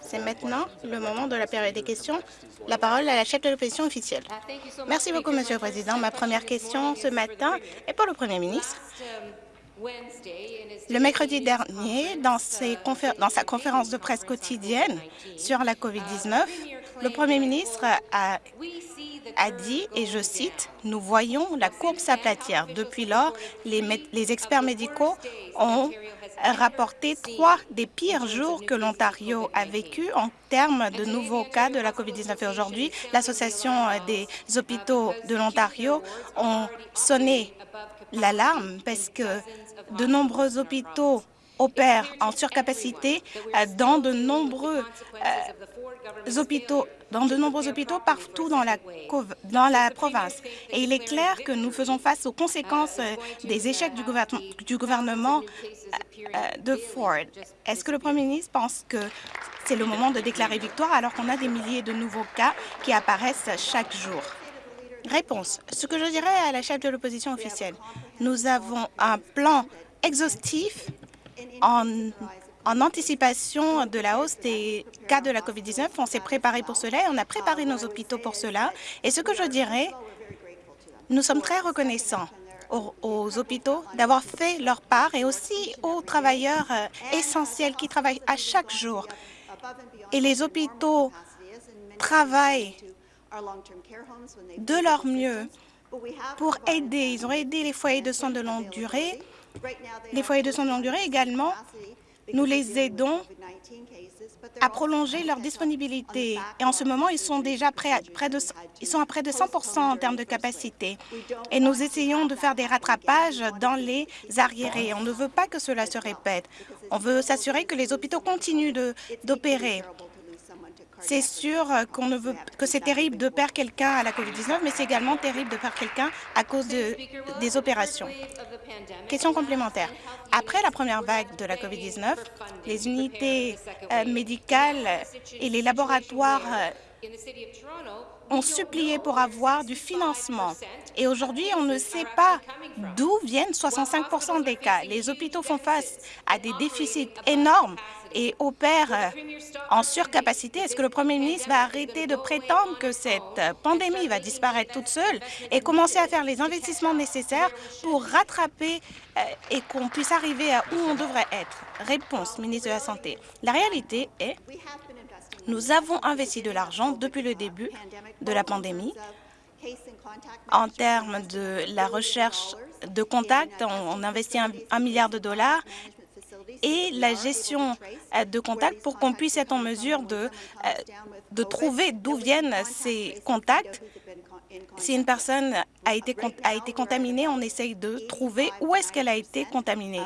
C'est maintenant le moment de la période des questions. La parole à la chef de l'opposition officielle. Merci beaucoup, Monsieur le Président. Ma première question ce matin est pour le Premier ministre. Le mercredi dernier, dans, sa conférence de presse quotidienne sur la COVID-19, le Premier ministre a, dit, et je cite, « Nous voyons la courbe s'aplatir. Depuis lors, les experts médicaux ont rapporté trois des pires jours que l'Ontario a vécu en termes de nouveaux cas de la COVID-19. Et aujourd'hui, l'Association des hôpitaux de l'Ontario ont sonné l'alarme parce que de nombreux hôpitaux opèrent en surcapacité euh, dans de nombreux euh, dans de nombreux hôpitaux partout dans la, dans la province. Et il est clair que nous faisons face aux conséquences euh, des échecs du, du gouvernement de Ford. Est-ce que le Premier ministre pense que c'est le moment de déclarer victoire alors qu'on a des milliers de nouveaux cas qui apparaissent chaque jour? Réponse. Ce que je dirais à la chef de l'opposition officielle, nous avons un plan exhaustif en, anticipation de la hausse des cas de la COVID-19. On s'est préparé pour cela et on a préparé nos hôpitaux pour cela. Et ce que je dirais, nous sommes très reconnaissants aux, hôpitaux d'avoir fait leur part et aussi aux travailleurs euh, essentiels qui travaillent à chaque jour. Et les hôpitaux travaillent de leur mieux pour aider. Ils ont aidé les foyers de soins de longue durée les foyers de soins de longue durée également, nous les aidons à prolonger leur disponibilité. Et en ce moment, ils sont déjà à, près de, ils sont à près de 100 en termes de capacité. Et nous essayons de faire des rattrapages dans les arriérés. On ne veut pas que cela se répète. On veut s'assurer que les hôpitaux continuent d'opérer. C'est sûr veut que c'est terrible de perdre quelqu'un à la COVID-19, mais c'est également terrible de perdre quelqu'un à cause de, des opérations. Question complémentaire. Après la première vague de la COVID-19, les unités euh, médicales et les laboratoires euh, ont supplié pour avoir du financement. Et aujourd'hui, on ne sait pas d'où viennent 65 des cas. Les hôpitaux font face à des déficits énormes et opère euh, en surcapacité, est-ce que le Premier ministre va arrêter de prétendre que cette pandémie va disparaître toute seule et commencer à faire les investissements nécessaires pour rattraper euh, et qu'on puisse arriver à où on devrait être? Réponse, ministre de la Santé. La réalité est nous avons investi de l'argent depuis le début de la pandémie. En termes de la recherche de contacts, on, investit un milliard de dollars et la gestion euh, de contacts pour qu'on puisse être en mesure de, euh, de trouver d'où viennent ces contacts. Si une personne a été, a été contaminée, on essaye de trouver où est-ce qu'elle a été contaminée.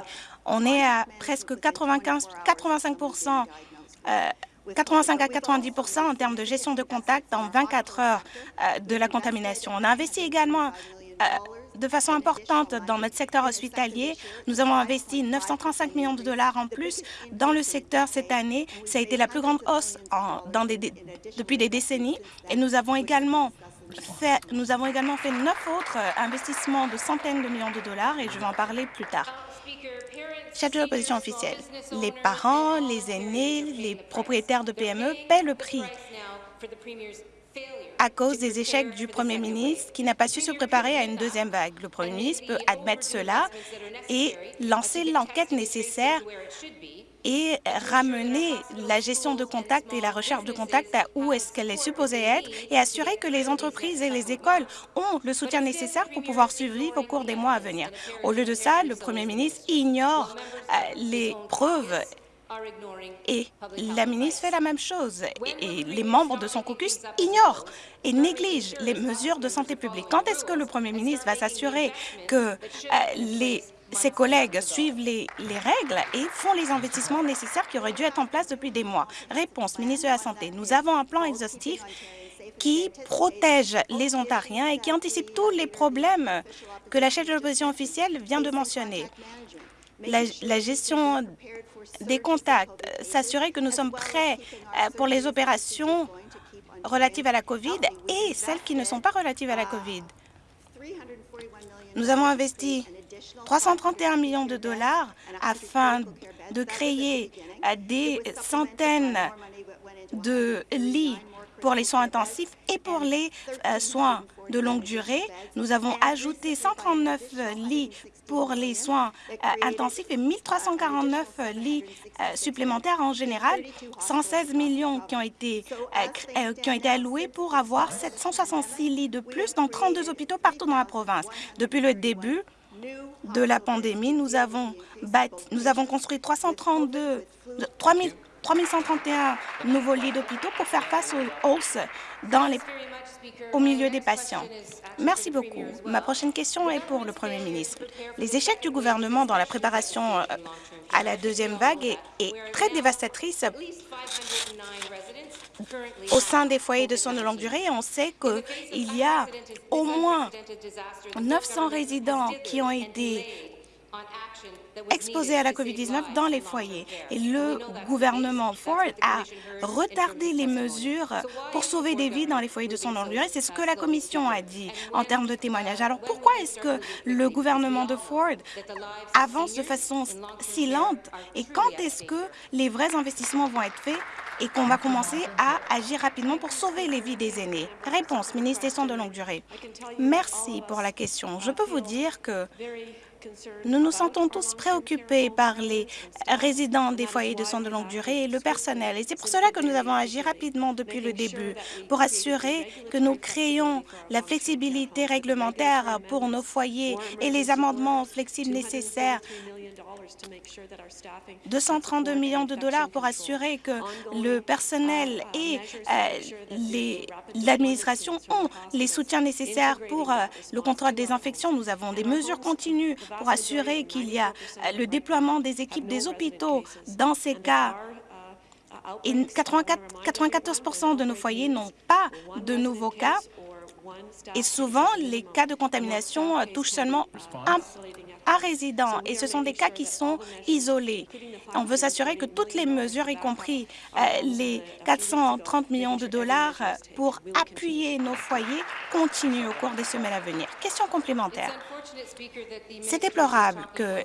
On est à presque 95, 85 85 à 90% en termes de gestion de contacts en 24 heures euh, de la contamination. On a investi également de façon importante dans notre secteur hospitalier. Nous avons investi 935 millions de dollars en plus dans le secteur cette année. Ça a été la plus grande hausse depuis des décennies. Et nous avons également fait, nous avons également fait neuf autres investissements de centaines de millions de dollars et je vais en parler plus tard. Chef de l'opposition officielle, les parents, les aînés, les propriétaires de PME paient le prix à cause des échecs du Premier ministre qui n'a pas su se préparer à une deuxième vague. Le Premier ministre peut admettre cela et lancer l'enquête nécessaire et ramener la gestion de contact et la recherche de contact à où est-ce qu'elle est supposée être et assurer que les entreprises et les écoles ont le soutien nécessaire pour pouvoir survivre au cours des mois à venir. Au lieu de ça, le premier ministre ignore euh, les preuves et la ministre fait la même chose. Et, les membres de son caucus ignorent et négligent les mesures de santé publique. Quand est-ce que le premier ministre va s'assurer que euh, les ses collègues suivent les, les, règles et font les investissements nécessaires qui auraient dû être en place depuis des mois. Réponse, ministre de la Santé. Nous avons un plan exhaustif qui protège les Ontariens et qui anticipe tous les problèmes que la chef de l'opposition officielle vient de mentionner. La, gestion des contacts, s'assurer que nous sommes prêts euh, pour les opérations relatives à la COVID et celles qui ne sont pas relatives à la COVID. Nous avons investi 331 millions de dollars afin de créer des centaines de lits pour les soins intensifs et pour les euh, soins de longue durée. Nous avons ajouté 139 lits pour les soins euh, intensifs et 1349 lits euh, supplémentaires en général, 116 millions qui ont été, qui ont été alloués pour avoir 766 lits de plus dans 32 hôpitaux partout dans la province. Depuis le début, de la pandémie, nous avons, nous avons construit 332, 3000 3131 nouveaux lits d'hôpitaux pour faire face aux hausses dans les, au milieu des patients. Merci beaucoup. Ma prochaine question est pour le Premier ministre. Les échecs du gouvernement dans la préparation euh, à la deuxième vague est, est très dévastatrice au sein des foyers de soins de longue durée. On sait qu'il y a au moins 900 résidents qui ont été exposés à la COVID-19 dans les foyers. Et le gouvernement Ford a retardé les mesures pour sauver des vies dans les foyers de soins de longue durée. C'est ce que la Commission a dit en termes de témoignages. Alors pourquoi est-ce que le gouvernement de Ford avance de façon si lente? et quand est-ce que les vrais investissements vont être faits et qu'on va commencer à agir rapidement pour sauver les vies des aînés? Réponse, ministre des Soins de longue durée. Merci pour la question. Je peux vous dire que nous nous sentons tous préoccupés par les résidents des foyers de soins de longue durée et le personnel. Et c'est pour cela que nous avons agi rapidement depuis le début, pour assurer que nous créons la flexibilité réglementaire pour nos foyers et les amendements flexibles nécessaires 232 millions de dollars pour assurer que le personnel et euh, l'administration ont les soutiens nécessaires pour euh, le contrôle des infections. Nous avons des mesures continues pour assurer qu'il y a euh, le déploiement des équipes des hôpitaux dans ces cas. Et 94% de nos foyers n'ont pas de nouveaux cas et souvent, les cas de contamination touchent seulement un à résidents et ce sont des cas qui sont isolés. On veut s'assurer que toutes les mesures, y compris euh, les 430 millions de dollars pour appuyer nos foyers, continuent au cours des semaines à venir. Question complémentaire. C'est déplorable que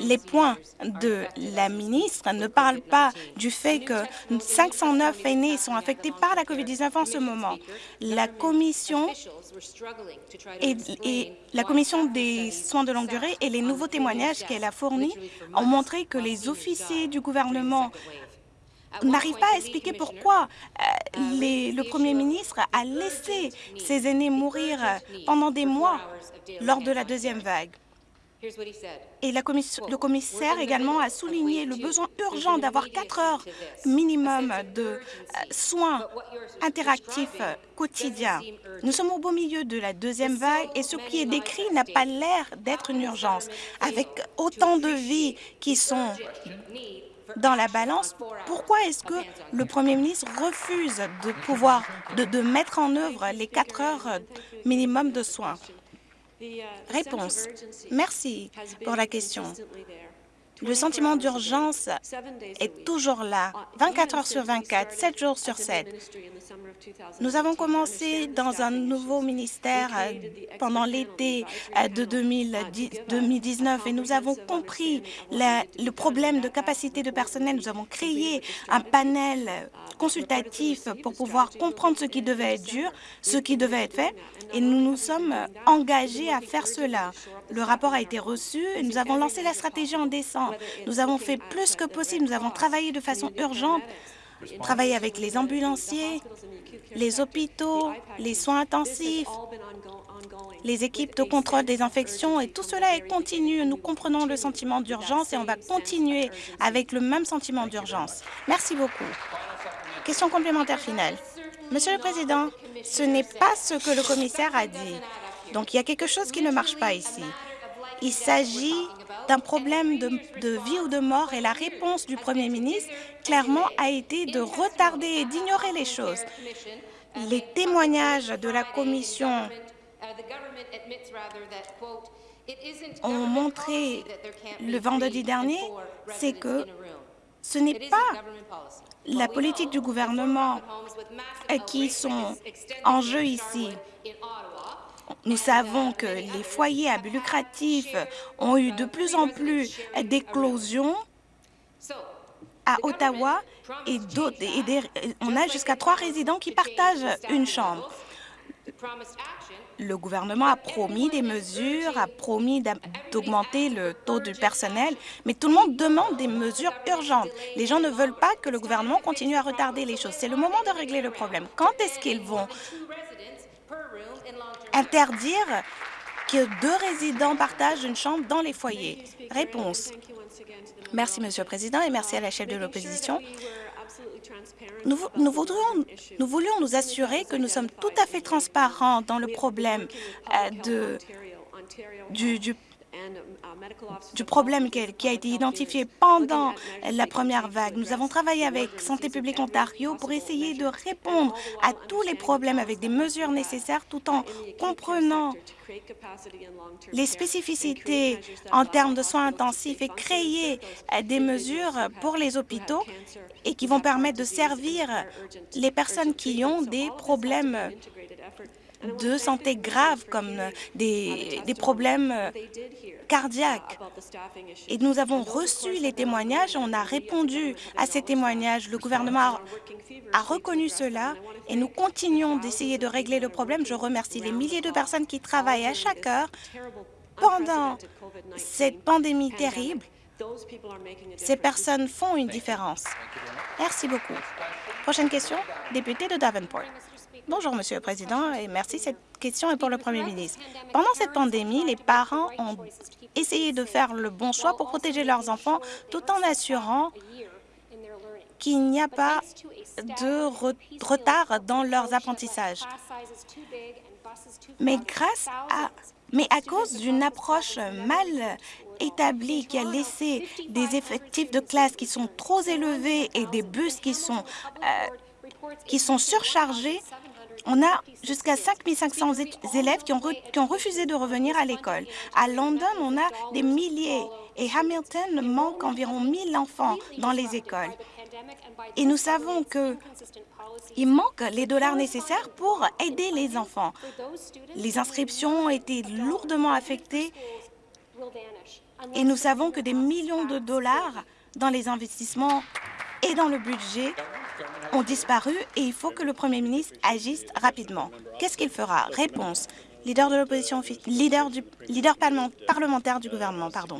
les points de la ministre ne parlent pas du fait que 509 aînés sont affectés par la COVID-19 en ce moment. La commission et, la commission des soins de longue durée et les nouveaux témoignages qu'elle a fournis ont montré que les officiers du gouvernement n'arrivent pas à expliquer pourquoi euh, le Premier ministre a laissé ses aînés mourir pendant des mois lors de la deuxième vague. Et le commissaire également a souligné le besoin urgent d'avoir quatre heures minimum de euh, soins interactifs quotidiens. Nous sommes au beau milieu de la deuxième vague et ce qui est décrit n'a pas l'air d'être une urgence. Avec autant de vies qui sont dans la balance, pourquoi est-ce que le Premier ministre refuse de pouvoir mettre en œuvre les quatre heures minimum de soins? Réponse. Merci pour la question. Le sentiment d'urgence est toujours là, 24 heures sur 24, 7 jours sur 7. Nous avons commencé dans un nouveau ministère euh, pendant l'été euh, de 2019 et nous avons compris le problème de capacité de personnel. Nous avons créé un panel consultatif pour pouvoir comprendre ce qui devait être dur, ce qui devait être fait, et nous nous sommes engagés à faire cela. Le rapport a été reçu et nous avons lancé la stratégie en décembre. Nous avons fait plus que possible. Nous avons travaillé de façon urgente, travaillé avec les ambulanciers, les hôpitaux, les soins intensifs, les équipes de contrôle des infections, et tout cela est continu. Nous comprenons le sentiment d'urgence et on va continuer avec le même sentiment d'urgence. Merci beaucoup. Question complémentaire finale. Monsieur le Président, ce n'est pas ce que le commissaire a dit. Donc, il y a quelque chose qui ne marche pas ici. Il s'agit d'un problème de, vie ou de mort et la réponse du Premier ministre, clairement, a été de retarder et d'ignorer les choses. Les témoignages de la Commission ont montré le vendredi dernier, c'est que ce n'est pas la politique du gouvernement qui sont en jeu ici. Nous savons que les foyers à but lucratif ont eu de plus en plus d'éclosions à Ottawa et, et on a jusqu'à trois résidents qui partagent une chambre. Le gouvernement a promis des mesures, a promis d'augmenter le taux du personnel, mais tout le monde demande des mesures urgentes. Les gens ne veulent pas que le gouvernement continue à retarder les choses. C'est le moment de régler le problème. Quand est-ce qu'ils vont interdire que deux résidents partagent une chambre dans les foyers Réponse. Merci, Monsieur le Président, et merci à la chef de l'opposition. Nous, voulions nous assurer que nous sommes tout à fait transparents dans le problème euh, de, du du problème qui a été identifié pendant la première vague. Nous avons travaillé avec Santé publique Ontario pour essayer de répondre à tous les problèmes avec des mesures nécessaires tout en comprenant les spécificités en termes de soins intensifs et créer des mesures pour les hôpitaux et qui vont permettre de servir les personnes qui ont des problèmes de santé graves comme des, des problèmes cardiaques. Et nous avons reçu les témoignages, on a répondu à ces témoignages. Le gouvernement a, reconnu cela et nous continuons d'essayer de régler le problème. Je remercie les milliers de personnes qui travaillent à chaque heure pendant cette pandémie terrible. Ces personnes font une différence. Merci beaucoup. Prochaine question, député de Davenport. Bonjour, Monsieur le Président, et merci. Cette question est pour le Premier ministre. Pendant cette pandémie, les parents ont essayé de faire le bon choix pour protéger leurs enfants tout en assurant qu'il n'y a pas de retard dans leurs apprentissages. Mais grâce à mais à cause d'une approche mal établie qui a laissé des effectifs de classe qui sont trop élevés et des bus qui sont, euh, qui sont surchargés, on a jusqu'à 5500 élèves qui ont, qui ont refusé de revenir à l'école. À London, on a des milliers et Hamilton manque environ 1000 enfants dans les écoles. Et nous savons qu'il manque les dollars nécessaires pour aider les enfants. Les inscriptions ont été lourdement affectées et nous savons que des millions de dollars dans les investissements et dans le budget ont disparu et il faut que le Premier ministre agisse rapidement. Qu'est-ce qu'il fera? Réponse. Leader de l'opposition, leader, leader parlementaire du gouvernement, pardon.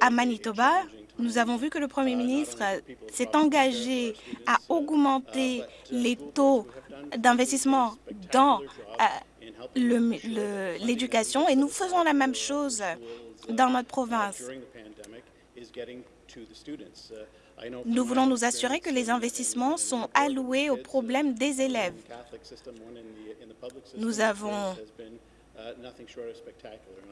À Manitoba, nous avons vu que le Premier ministre s'est engagé à augmenter les taux d'investissement dans euh, l'éducation et nous faisons la même chose dans notre province. Nous voulons nous assurer que les investissements sont alloués aux problèmes des élèves. Nous avons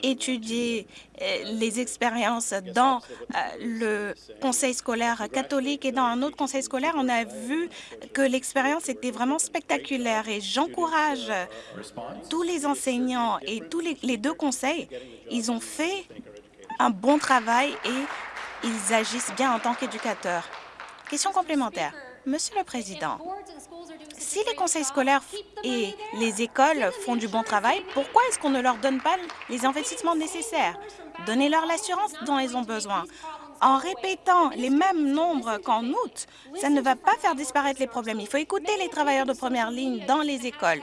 étudié euh, les expériences dans euh, le conseil scolaire catholique et dans un autre conseil scolaire. On a vu que l'expérience était vraiment spectaculaire et j'encourage tous les enseignants et tous les, les deux conseils. Ils ont fait un bon travail et ils agissent bien en tant qu'éducateurs. Question complémentaire. Monsieur le Président, si les conseils scolaires et les écoles font du bon travail, pourquoi est-ce qu'on ne leur donne pas les investissements nécessaires? Donnez-leur l'assurance dont ils ont besoin. En répétant les mêmes nombres qu'en août, ça ne va pas faire disparaître les problèmes. Il faut écouter les travailleurs de première ligne dans les écoles.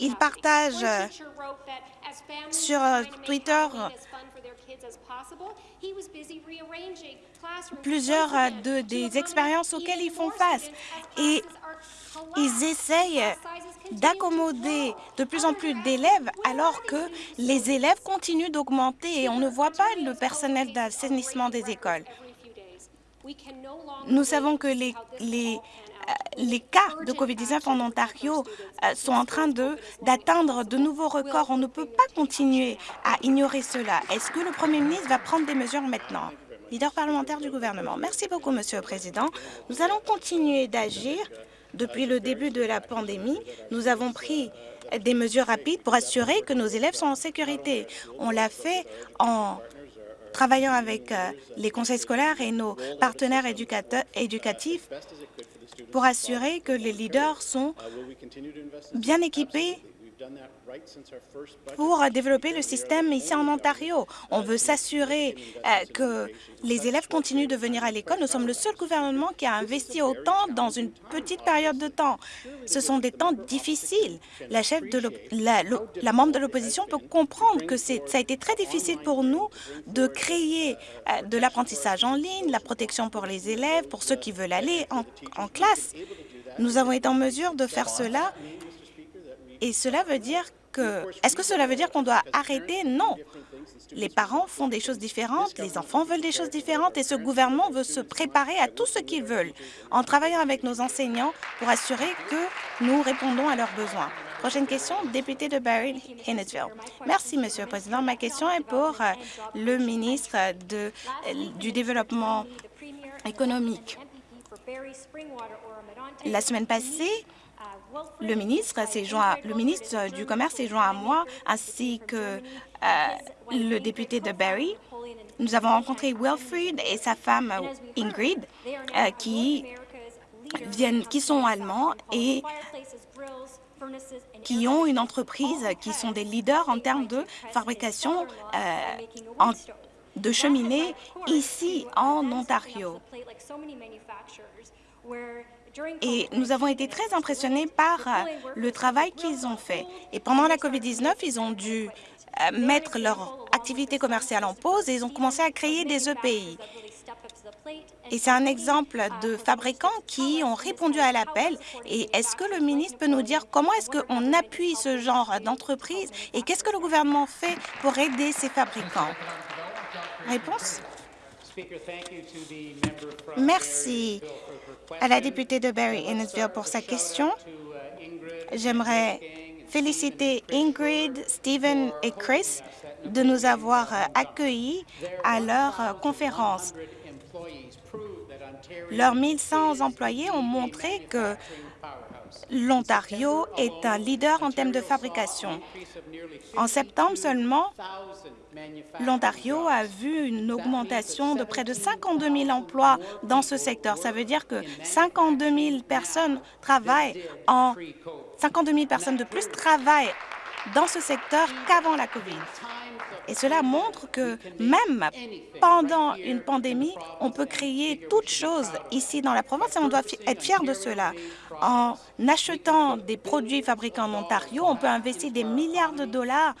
Ils partagent sur euh, Twitter plusieurs euh, de, des expériences auxquelles ils font face. et ils essayent d'accommoder de plus en plus d'élèves alors que les élèves continuent d'augmenter et on ne voit pas le personnel d'assainissement des écoles. Nous savons que les, les les cas de COVID-19 en Ontario euh, sont en train d'atteindre de, nouveaux records. On ne peut pas continuer à ignorer cela. Est-ce que le Premier ministre va prendre des mesures maintenant? Leader parlementaire du gouvernement. Merci beaucoup, Monsieur le Président. Nous allons continuer d'agir. Depuis le début de la pandémie, nous avons pris des mesures rapides pour assurer que nos élèves sont en sécurité. On l'a fait en travaillant avec euh, les conseils scolaires et nos partenaires éducatifs pour assurer que les leaders sont bien équipés pour développer le système ici en Ontario. On veut s'assurer euh, que les élèves continuent de venir à l'école. Nous sommes le seul gouvernement qui a investi autant dans une petite période de temps. Ce sont des temps difficiles. La, chef de la, la membre de l'opposition peut comprendre que ça a été très difficile pour nous de créer euh, de l'apprentissage en ligne, la protection pour les élèves, pour ceux qui veulent aller en, en classe. Nous avons été en mesure de faire cela et cela veut dire que... Est-ce que cela veut dire qu'on doit arrêter? Non. Les parents font des choses différentes, les enfants veulent des choses différentes et ce gouvernement veut se préparer à tout ce qu'ils veulent en travaillant avec nos enseignants pour assurer que nous répondons à leurs besoins. Prochaine question, député de Barry Hinnesville. Merci, Monsieur le Président. Ma question est pour euh, le ministre euh, du Développement économique. La semaine passée, le ministre, joint, le ministre du Commerce s'est joint à moi, ainsi que euh, le député de Barrie. Nous avons rencontré Wilfried et sa femme Ingrid, euh, qui, viennent, qui sont allemands et qui ont une entreprise, qui sont des leaders en termes de fabrication euh, de cheminées ici en Ontario. Et nous avons été très impressionnés par euh, le travail qu'ils ont fait. Et pendant la COVID-19, ils ont dû euh, mettre leur activité commerciale en pause et ils ont commencé à créer des EPI. Et c'est un exemple de fabricants qui ont répondu à l'appel. Et est-ce que le ministre peut nous dire comment est-ce qu'on appuie ce genre d'entreprise et qu'est-ce que le gouvernement fait pour aider ces fabricants? Réponse? Merci à la députée de Barry Innesville pour sa question. J'aimerais féliciter Ingrid, Stephen et Chris de nous avoir accueillis à leur conférence. Leurs 1100 employés ont montré que l'Ontario est un leader en termes de fabrication. En septembre seulement, l'Ontario a vu une augmentation de près de 52 000 emplois dans ce secteur. Ça veut dire que 52 000 personnes travaillent en 52 000 personnes de plus travaillent dans ce secteur qu'avant la COVID. Et cela montre que même pendant une pandémie, on peut créer toutes choses ici dans la province et on doit être fier de cela. En achetant des produits fabriqués en Ontario, on peut investir des milliards de dollars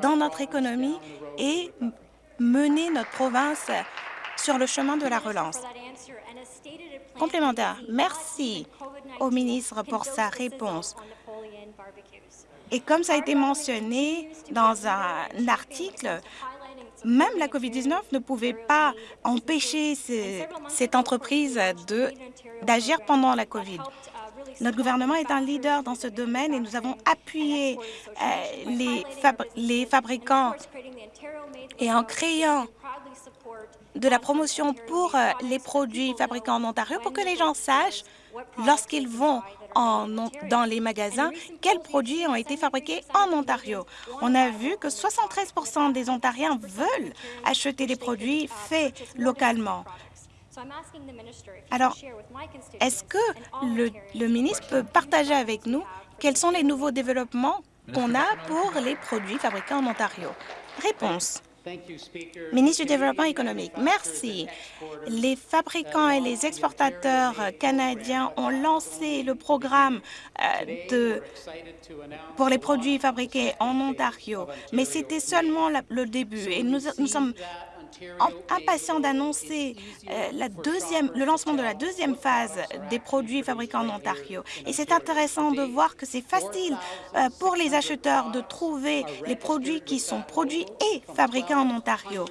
dans notre économie et mener notre province sur le chemin de la relance. Complémentaire, merci au ministre pour sa réponse. Et comme ça a été mentionné dans un article, même la COVID-19 ne pouvait pas empêcher cette entreprise d'agir pendant la COVID. Notre gouvernement est un leader dans ce domaine et nous avons appuyé euh, les, les fabricants et en créant de la promotion pour euh, les produits fabriqués en Ontario pour que les gens sachent lorsqu'ils vont dans les magasins quels produits ont été fabriqués en Ontario? On a vu que 73% des Ontariens veulent acheter des produits faits localement. Alors, est-ce que le, le ministre peut partager avec nous quels sont les nouveaux développements qu'on a pour les produits fabriqués en Ontario? Réponse. Ministre du Développement économique, merci. Les fabricants et les exportateurs canadiens ont lancé le programme euh, pour les produits fabriqués en Ontario, mais c'était seulement le début et nous, nous sommes impatient d'annoncer euh, le lancement de la deuxième phase des produits fabriqués en Ontario. Et c'est intéressant de voir que c'est facile euh, pour les acheteurs de trouver les produits qui sont produits et fabriqués en Ontario.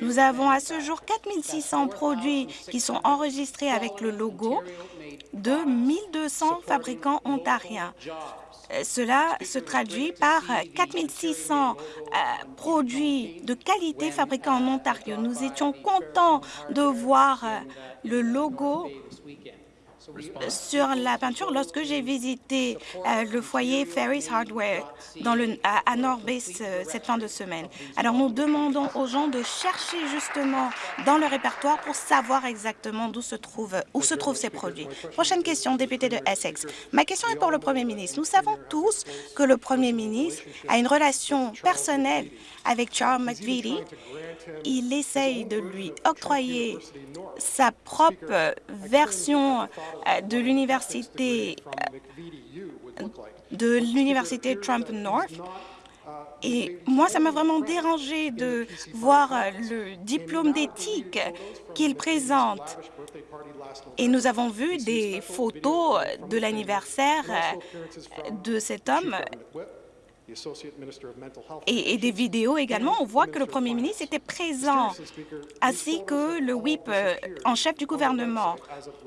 Nous avons à ce jour 4 600 produits qui sont enregistrés avec le logo de 1 200 fabricants ontariens. Euh, cela se traduit par 4 600 euh, produits de qualité fabriqués en Ontario. Nous étions contents de voir euh, le logo sur la peinture lorsque j'ai visité euh, le foyer Ferris Hardware à, à Bay cette fin de semaine. Alors, nous demandons aux gens de chercher justement dans le répertoire pour savoir exactement se, où se trouvent ces produits. Prochaine question, député de Essex. Ma question est pour le Premier ministre. Nous savons tous que le Premier ministre a une relation personnelle avec Charles McVitie. Il essaye de lui octroyer sa propre version euh, de l'université euh, de l'université Trump North. Et moi, ça m'a vraiment dérangé de voir euh, le diplôme d'éthique qu'il présente. Et nous avons vu des photos de l'anniversaire de cet homme et, des vidéos également, on voit que le Premier ministre était présent, ainsi que le whip euh, en chef du gouvernement.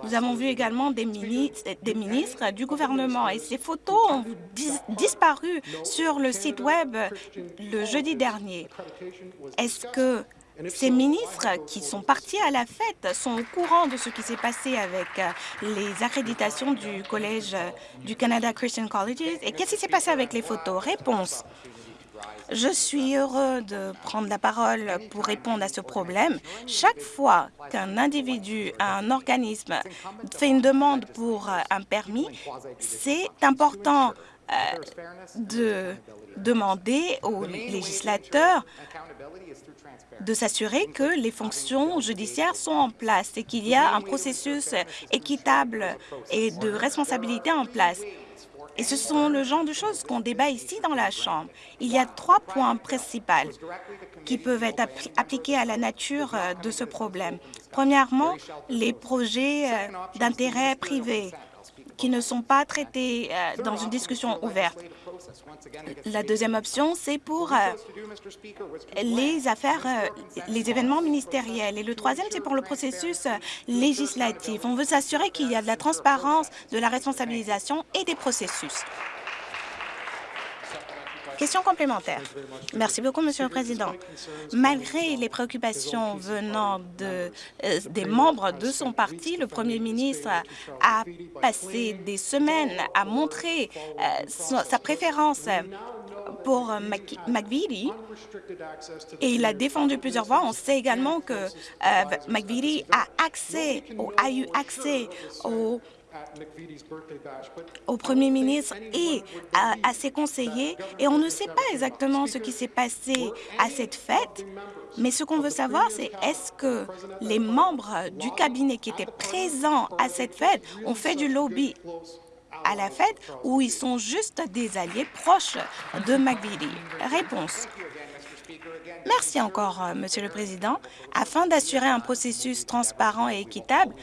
Nous avons vu également des, ministres, des ministres du gouvernement. Et ces photos ont disparu sur le site Web le jeudi dernier. Est-ce que ces ministres qui sont partis à la fête sont au courant de ce qui s'est passé avec euh, les accréditations du Collège euh, du Canada Christian Colleges. Et qu'est-ce qui s'est passé avec les photos? Réponse. Je suis heureux de prendre la parole pour répondre à ce problème. Chaque fois qu'un individu, un organisme fait une demande pour euh, un permis, c'est important de demander aux législateurs de s'assurer que les fonctions judiciaires sont en place et qu'il y a un processus équitable et de responsabilité en place. Et ce sont le genre de choses qu'on débat ici dans la Chambre. Il y a trois points principaux qui peuvent être appliqués à la nature euh, de ce problème. Premièrement, les projets euh, d'intérêt privé qui ne sont pas traités euh, dans une discussion ouverte. La deuxième option, c'est pour euh, les affaires, euh, les événements ministériels. Et le troisième, c'est pour le processus législatif. On veut s'assurer qu'il y a de la transparence, de la responsabilisation et des processus. Question complémentaire. Merci beaucoup, Monsieur le Président. Malgré les préoccupations venant euh, des membres de son parti, le Premier ministre a passé des semaines à montrer euh, sa préférence pour McVitie et il a défendu plusieurs fois. On sait également que euh, a accès, a eu accès aux au Premier ministre et à, ses conseillers, et on ne sait pas exactement ce qui s'est passé à cette fête, mais ce qu'on veut savoir, c'est est-ce que les membres du cabinet qui étaient présents à cette fête ont fait du lobby à la fête ou ils sont juste des alliés proches de McVitie Réponse. Merci encore, euh, Monsieur le Président. Afin d'assurer un processus transparent et équitable,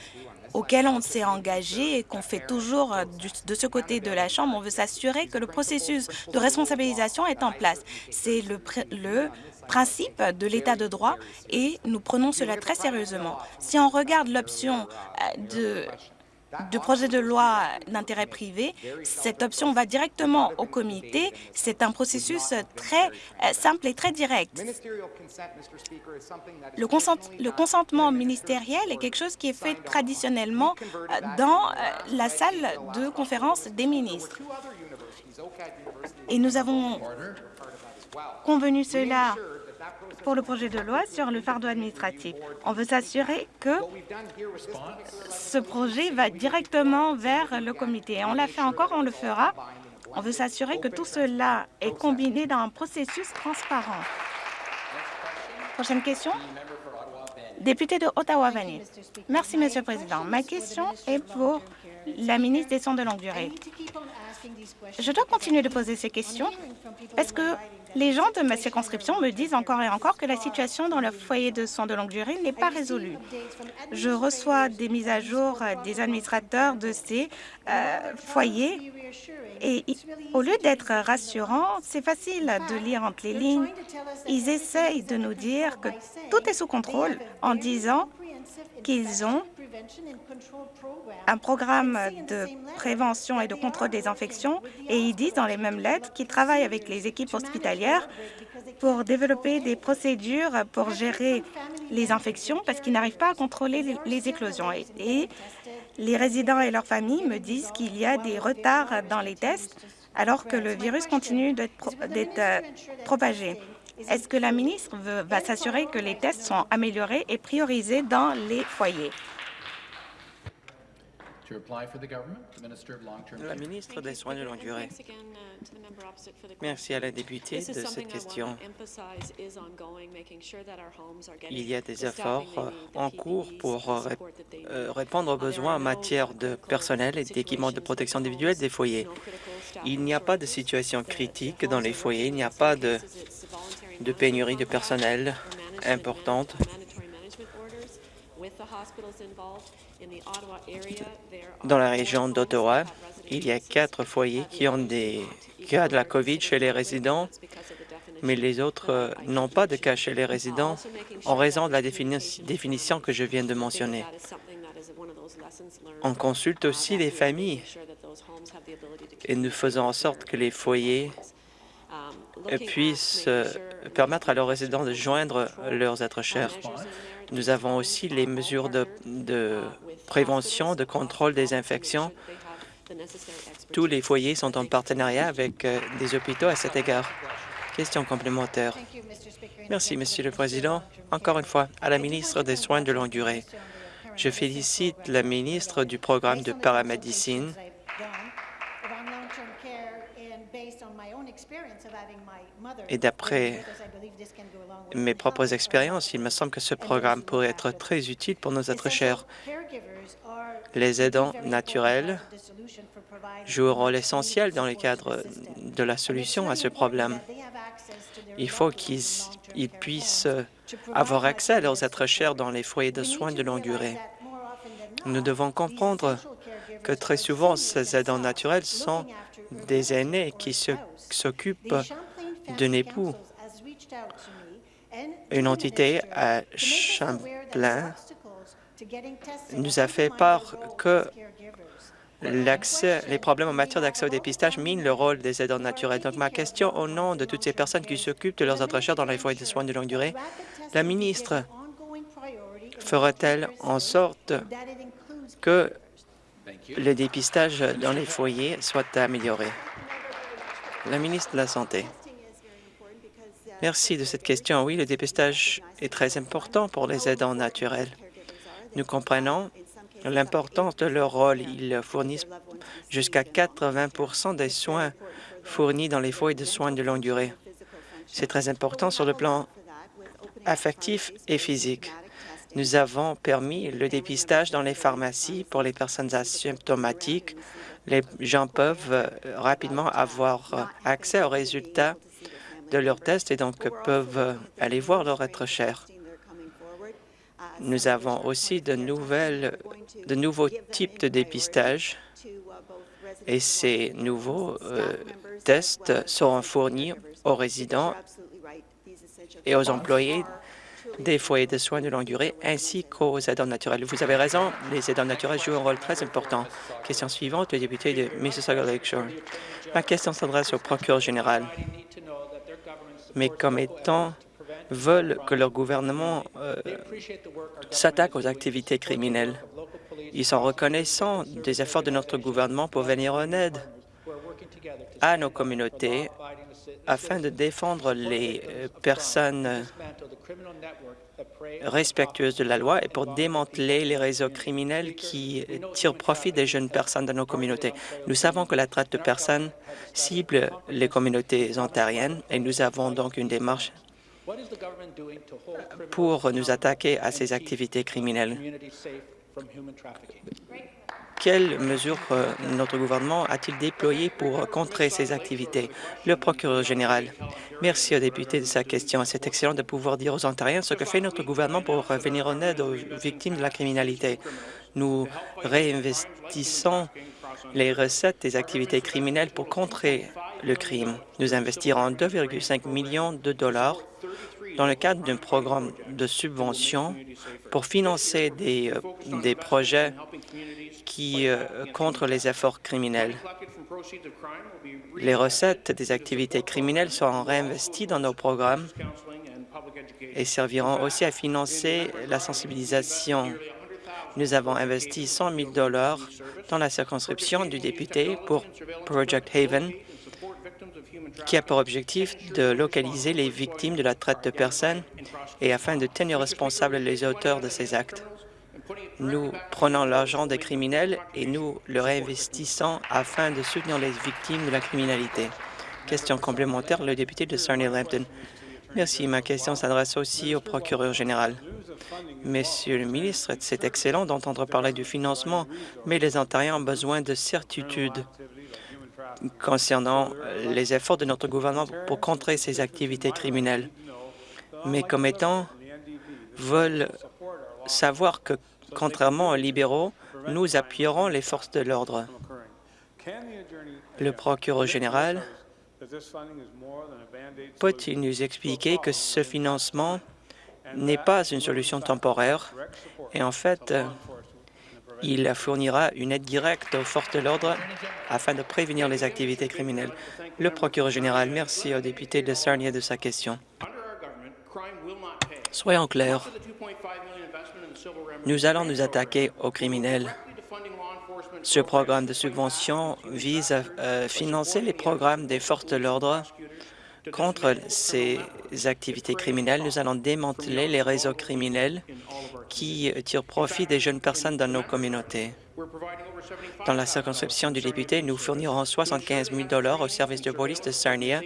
auquel on s'est engagé et qu'on fait toujours euh, de ce côté de la Chambre. On veut s'assurer que le processus de responsabilisation est en place. C'est le, principe de l'état de droit et nous prenons cela très sérieusement. Si on regarde l'option euh, de projet de loi d'intérêt privé, cette option va directement au comité. C'est un processus très euh, simple et très direct. Le, le, consentement ministériel est quelque chose qui est fait traditionnellement euh, dans euh, la salle de conférence des ministres. Et nous avons convenu cela pour le projet de loi sur le fardeau administratif. On veut s'assurer que ce projet va directement vers le comité. On l'a fait encore, on le fera. On veut s'assurer que tout cela est combiné dans un processus transparent. Prochaine question. Député de Ottawa-Vanier. Merci, Monsieur le Président. Ma question est pour la ministre des Soins de longue durée. Je dois continuer de poser ces questions parce que les gens de ma circonscription me disent encore et encore que la situation dans le foyer de soins de longue durée n'est pas résolue. Je reçois des mises à jour des administrateurs de ces euh, foyers et au lieu d'être rassurant, c'est facile de lire entre les lignes. Ils essayent de nous dire que tout est sous contrôle en disant qu'ils ont un programme de prévention et de contrôle des infections et ils disent dans les mêmes lettres qu'ils travaillent avec les équipes hospitalières pour développer des procédures pour gérer les infections parce qu'ils n'arrivent pas à contrôler les éclosions. Et, Les résidents et leurs familles me disent qu'il y a des retards dans les tests alors que le virus continue d'être euh, propagé. Est-ce que la ministre veut, va s'assurer que les tests sont améliorés et priorisés dans les foyers? La ministre des Soins de longue durée. Merci à la députée de cette question. Il y a des efforts en cours pour euh, répondre aux besoins en matière de personnel et d'équipements de protection individuelle des foyers? Il n'y a pas de situation critique dans les foyers, il n'y a pas de, de pénurie de personnel importante. Dans la région d'Ottawa, il y a quatre foyers qui ont des cas de la COVID chez les résidents, mais les autres euh, n'ont pas de cas chez les résidents en raison de la définition que je viens de mentionner. On consulte aussi les familles et nous faisons en sorte que les foyers puissent euh, permettre à leurs résidents de joindre leurs êtres chers. Nous avons aussi les mesures de, prévention, de contrôle des infections. Tous les foyers sont en partenariat avec euh, des hôpitaux à cet égard. Question complémentaire. Merci, Monsieur le Président. Encore une fois, à la ministre des Soins de longue durée. Je félicite la ministre du programme de paramédecine et d'après mes propres expériences, il me semble que ce programme pourrait être très utile pour nos êtres chers. Les aidants naturels jouent un rôle essentiel dans le cadre de la solution à ce problème. Il faut qu'ils puissent avoir accès à leurs êtres chers dans les foyers de soins de longue durée. Nous devons comprendre que très souvent, ces aidants naturels sont des aînés qui s'occupent d'un époux. Une entité à Champlain nous a fait part que les problèmes en matière d'accès au dépistage minent le rôle des aidants naturels. Donc, ma question au nom de toutes ces personnes qui s'occupent de leurs êtres dans les foyers de soins de longue durée, la ministre fera-t-elle en sorte que le dépistage dans les foyers soit amélioré? La ministre de la Santé. Merci de cette question. Oui, le dépistage est très important pour les aidants naturels. Nous comprenons l'importance de leur rôle. Ils fournissent jusqu'à 80% des soins fournis dans les foyers de soins de longue durée. C'est très important sur le plan affectif et physique. Nous avons permis le dépistage dans les pharmacies pour les personnes asymptomatiques. Les gens peuvent rapidement avoir accès aux résultats de leurs tests et donc peuvent aller voir leur être cher. Nous avons aussi de, nouvelles, de nouveaux types de dépistage et ces nouveaux euh, tests seront fournis aux résidents et aux employés des foyers de soins de longue durée ainsi qu'aux aidants naturels. Vous avez raison, les aidants naturels jouent un rôle très important. Question suivante, le député de Mississauga Lakeshore. Ma question s'adresse au procureur général mais comme étant veulent que leur gouvernement euh, s'attaque aux activités criminelles. Ils sont reconnaissants des efforts de notre gouvernement pour venir en aide à nos communautés afin de défendre les euh, personnes respectueuses de la loi et pour démanteler les réseaux criminels qui tirent profit des jeunes personnes dans nos communautés. Nous savons que la traite de personnes cible les communautés ontariennes et nous avons donc une démarche pour nous attaquer à ces activités criminelles. Quelles mesures euh, notre gouvernement a-t-il déployées pour contrer ces activités? Le procureur général. Merci au député de sa question. C'est excellent de pouvoir dire aux Ontariens ce que fait notre gouvernement pour venir en aide aux victimes de la criminalité. Nous réinvestissons les recettes des activités criminelles pour contrer le crime. Nous investirons 2,5 millions de dollars dans le cadre d'un programme de subvention pour financer des, euh, projets qui euh, contre les efforts criminels. Les recettes des activités criminelles seront réinvesties dans nos programmes et serviront aussi à financer la sensibilisation. Nous avons investi 100 000 dans la circonscription du député pour Project Haven, qui a pour objectif de localiser les victimes de la traite de personnes et afin de tenir responsables les auteurs de ces actes. Nous prenons l'argent des criminels et nous le réinvestissons afin de soutenir les victimes de la criminalité. Question complémentaire, le député de Sarnia-Lambton. Merci. Ma question s'adresse aussi au procureur général. Monsieur le ministre, c'est excellent d'entendre parler du financement, mais les Ontariens ont besoin de certitude concernant les efforts de notre gouvernement pour contrer ces activités criminelles. Mes commettants veulent savoir que, contrairement aux libéraux, nous appuierons les forces de l'ordre. Le procureur général peut-il nous expliquer que ce financement n'est pas une solution temporaire? Et en fait, il fournira une aide directe aux forces de l'ordre afin de prévenir les activités criminelles. Le procureur général, merci au député de Sarnia de sa question. Soyons clairs, nous allons nous attaquer aux criminels. Ce programme de subvention vise à financer les programmes des forces de l'ordre contre ces activités criminelles. Nous allons démanteler les réseaux criminels qui tirent profit des jeunes personnes dans nos communautés. Dans la circonscription du député, nous fournirons 75 000 au service de police de Sarnia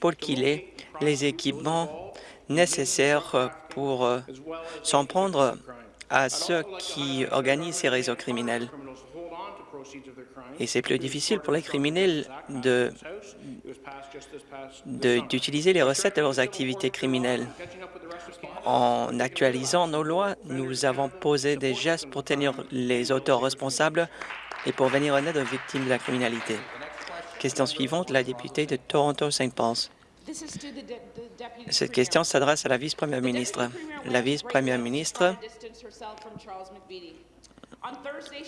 pour qu'il ait les équipements nécessaires pour s'en prendre à ceux qui organisent ces réseaux criminels. Et c'est plus difficile pour les criminels d'utiliser les recettes de leurs activités criminelles. En actualisant nos lois, nous avons posé des gestes pour tenir les auteurs responsables et pour venir en aide aux victimes de la criminalité. Question suivante, la députée de Toronto-Saint Paul's. Cette question s'adresse à la vice-première ministre. La vice-première ministre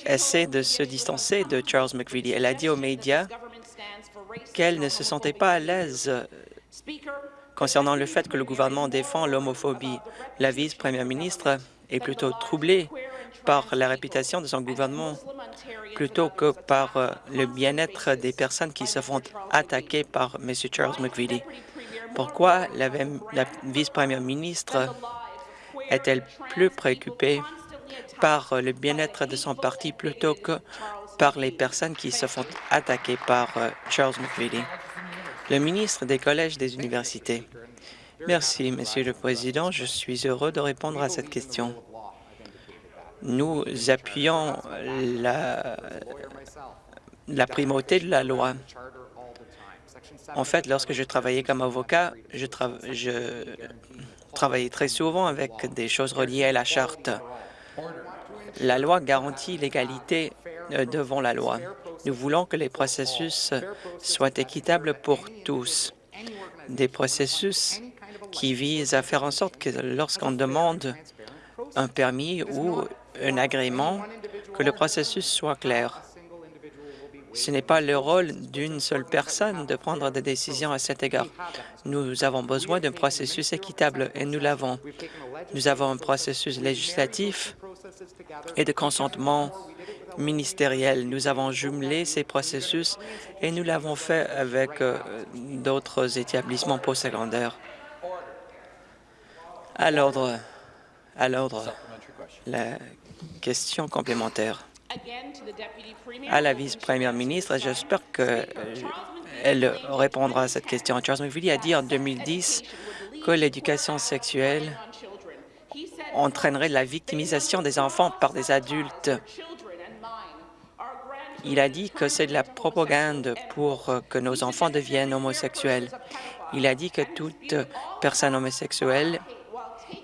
essaie de se distancer de Charles McVitie. Elle a dit aux médias qu'elle ne se sentait pas à l'aise concernant le fait que le gouvernement défend l'homophobie. La vice-première ministre est plutôt troublée par la réputation de son gouvernement plutôt que par euh, le bien-être des personnes qui se font attaquer par M. Charles McVitie. Pourquoi la, la vice-première ministre est-elle plus préoccupée par le bien-être de son parti plutôt que par les personnes qui se font attaquer par euh, Charles McVitie? Le ministre des Collèges des universités. Merci, Monsieur le Président. Je suis heureux de répondre à cette question. Nous appuyons la, primauté de la loi. En fait, lorsque je travaillais comme avocat, je travaillais très souvent avec des choses reliées à la charte. La loi garantit l'égalité euh, devant la loi. Nous voulons que les processus soient équitables pour tous. Des processus qui visent à faire en sorte que lorsqu'on demande un permis ou un agrément, que le processus soit clair. Ce n'est pas le rôle d'une seule personne de prendre des décisions à cet égard. Nous avons besoin d'un processus équitable et nous l'avons. Nous avons un processus législatif et de consentement ministériel. Nous avons jumelé ces processus et nous l'avons fait avec euh, d'autres établissements postsecondaires. À l'ordre, à l'ordre, la question complémentaire à la vice-première ministre. J'espère qu'elle euh, répondra à cette question. Charles McVitie a dit en 2010 que l'éducation sexuelle entraînerait la victimisation des enfants par des adultes. Il a dit que c'est de la propagande pour que nos enfants deviennent homosexuels. Il a dit que toute personne homosexuelle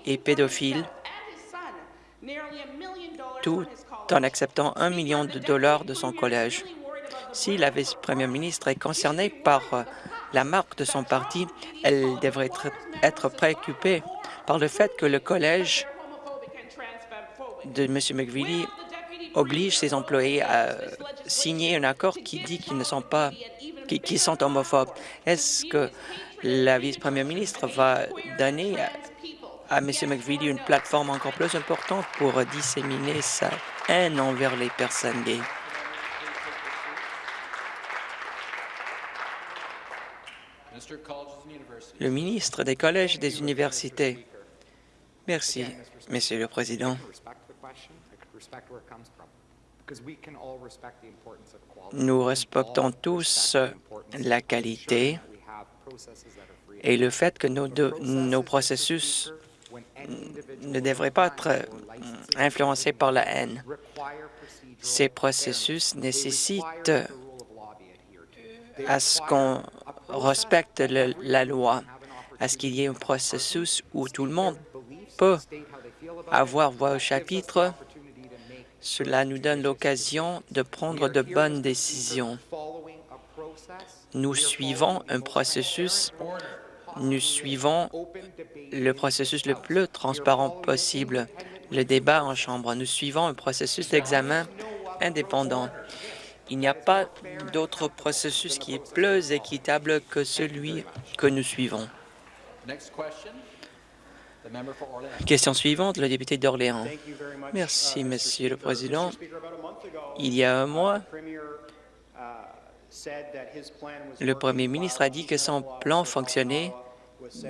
est pédophile, tout en acceptant un million de dollars de son collège. Si la vice-première ministre est concernée par la marque de son parti, elle devrait être, préoccupée par le fait que le collège de M. McVitie oblige ses employés à signer un accord qui dit qu'ils ne sont pas qui, sont homophobes. Est-ce que la vice-première ministre va donner à, M. McVitie une plateforme encore plus importante pour disséminer sa haine envers les personnes gays? Le ministre des Collèges et des Universités. Merci, Monsieur le Président. Nous respectons tous la qualité et le fait que nos, nos processus ne devraient pas être influencés par la haine. Ces processus nécessitent à ce qu'on respecte la loi, à ce qu'il y ait un processus où tout le monde peut avoir voix au chapitre. Cela nous donne l'occasion de prendre de bonnes décisions. Nous suivons un processus, nous suivons le processus le plus transparent possible, le débat en Chambre. Nous suivons un processus d'examen indépendant. Il n'y a pas d'autre processus qui est plus équitable que celui que nous suivons. Question suivante, le député d'Orléans. Merci, Monsieur le Président. Il y a un mois, le Premier ministre a dit que son plan fonctionnait,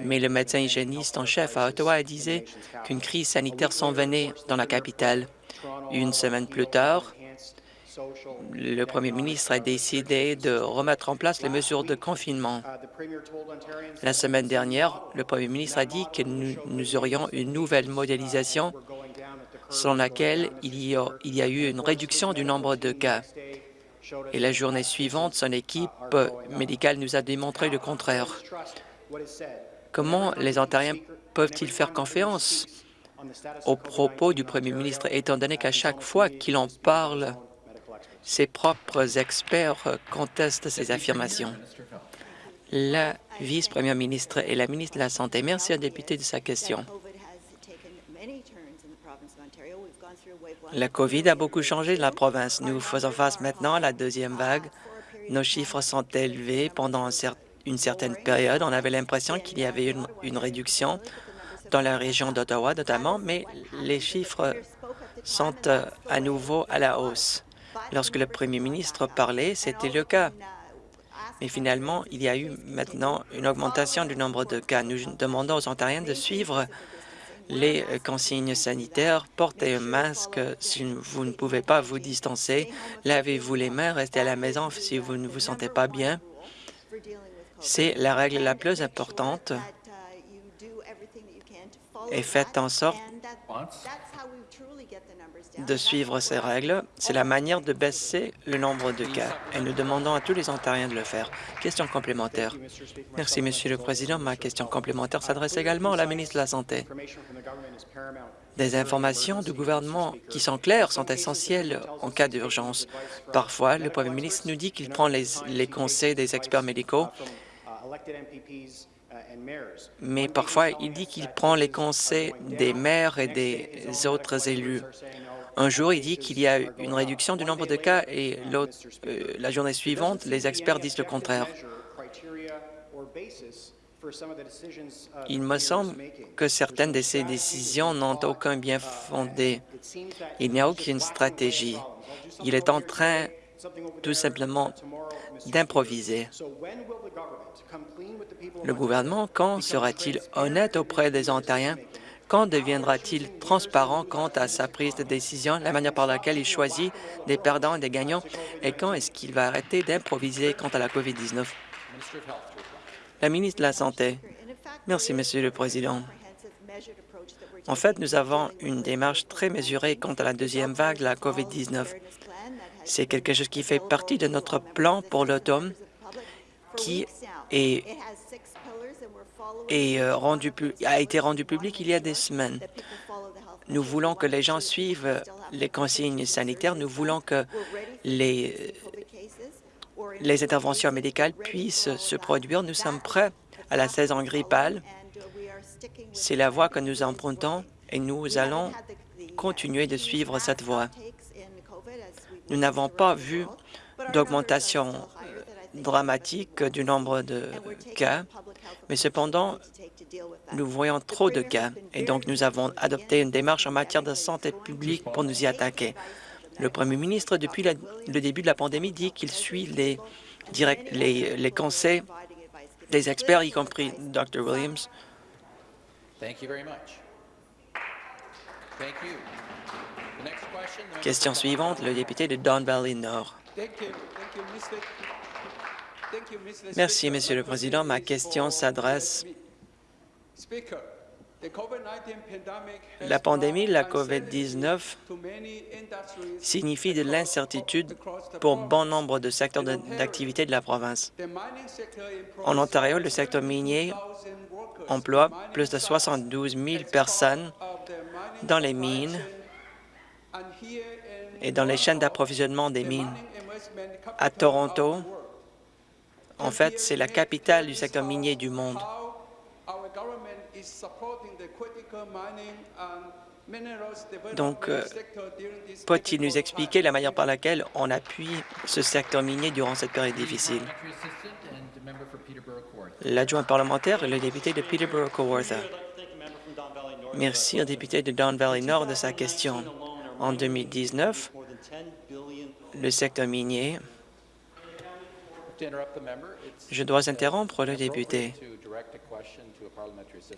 mais le médecin hygiéniste en chef à Ottawa disait qu'une crise sanitaire s'en venait dans la capitale. Une semaine plus tard, le premier ministre a décidé de remettre en place les mesures de confinement. La semaine dernière, le premier ministre a dit que nous, aurions une nouvelle modélisation selon laquelle il y, a, il y a eu une réduction du nombre de cas. Et la journée suivante, son équipe médicale nous a démontré le contraire. Comment les Ontariens peuvent-ils faire confiance aux propos du premier ministre, étant donné qu'à chaque fois qu'il en parle, ses propres experts contestent ces affirmations. La vice-première ministre et la ministre de la Santé. Merci à député de sa question. La COVID a beaucoup changé de la province. Nous faisons face maintenant à la deuxième vague. Nos chiffres sont élevés pendant une certaine période. On avait l'impression qu'il y avait une, une réduction dans la région d'Ottawa notamment, mais les chiffres sont euh, à nouveau à la hausse. Lorsque le premier ministre parlait, c'était le cas. Mais finalement, il y a eu maintenant une augmentation du nombre de cas. Nous demandons aux Ontariens de suivre les consignes sanitaires, portez un masque si vous ne pouvez pas vous distancer, lavez-vous les mains, restez à la maison si vous ne vous sentez pas bien. C'est la règle la plus importante et faites en sorte de suivre ces règles. C'est la manière de baisser le nombre de cas et nous demandons à tous les Ontariens de le faire. Question complémentaire. Merci, Monsieur le Président. Ma question complémentaire s'adresse également à la ministre de la Santé. Des informations du gouvernement qui sont claires sont essentielles en cas d'urgence. Parfois, le Premier ministre nous dit qu'il prend les, les conseils des experts médicaux mais parfois il dit qu'il prend les conseils des maires et des autres élus. Un jour, il dit qu'il y a une réduction du nombre de cas et euh, la journée suivante, les experts disent le contraire. Il me semble que certaines de ces décisions n'ont aucun bien fondé. Il n'y a aucune stratégie. Il est en train tout simplement d'improviser. Le gouvernement, quand sera-t-il honnête auprès des Ontariens? Quand deviendra-t-il transparent quant à sa prise de décision, la manière par laquelle il choisit des perdants et des gagnants, et quand est-ce qu'il va arrêter d'improviser quant à la COVID-19? La ministre de la Santé. Merci, Monsieur le Président. En fait, nous avons une démarche très mesurée quant à la deuxième vague de la COVID-19. C'est quelque chose qui fait partie de notre plan pour l'automne qui est euh, a été rendu public il y a des semaines. Nous voulons que les gens suivent les consignes sanitaires. Nous voulons que les, les interventions médicales puissent se produire. Nous sommes prêts à la saison grippale. C'est la voie que nous empruntons et nous allons continuer de suivre cette voie. Nous n'avons pas vu d'augmentation dramatique du nombre de cas, mais cependant, nous voyons trop de cas et donc nous avons adopté une démarche en matière de santé publique pour nous y attaquer. Le premier ministre, depuis la- le début de la pandémie, dit qu'il suit les, direct- les, les conseils des experts, y compris Dr. Williams. Thank you very much. Thank you. The next question, the suivante, le député de Don Valley Nord. Thank you. Thank you, Mr. Thank you, Mr. Merci. Monsieur le Président. Ma question s'adresse Speaker, the COVID-19 pandemic has La pandémie, la brought COVID-19, to many industries signifie de l'incertitude pour bon nombre de secteurs d'activité de la province. En Ontario, le secteur minier 72,000 workers. emploie plus de sites 72 000 as personnes dans les mines et dans les chaînes d'approvisionnement des mines. À Toronto. En fait, c'est la capitale du secteur minier du monde. Donc, euh, Peut-il nous expliquer la manière par laquelle on appuie ce secteur minier durant cette période difficile? L'adjoint parlementaire et le député de Peterborough-Kawartha. Merci au député de Don Valley Nord de sa question. En 2019, le secteur minier, je dois interrompre le député.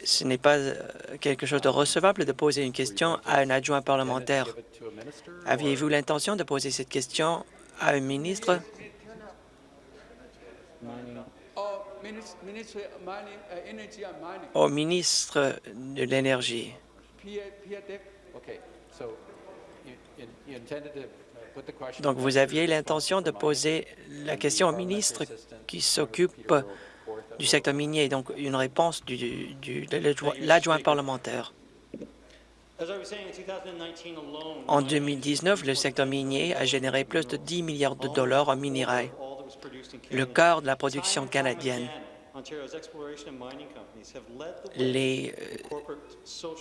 Ce n'est pas euh, quelque chose de recevable de poser une question à un adjoint parlementaire. Aviez-vous l'intention de poser cette question à un ministre? Au ministre de l'Énergie. Donc, vous aviez l'intention de poser la question au ministre qui s'occupe du secteur minier, donc une réponse de l'adjoint- l'adjoint parlementaire. En 2019, le secteur minier a généré plus de 10 milliards de dollars en minerais, le quart de la production canadienne. Les euh,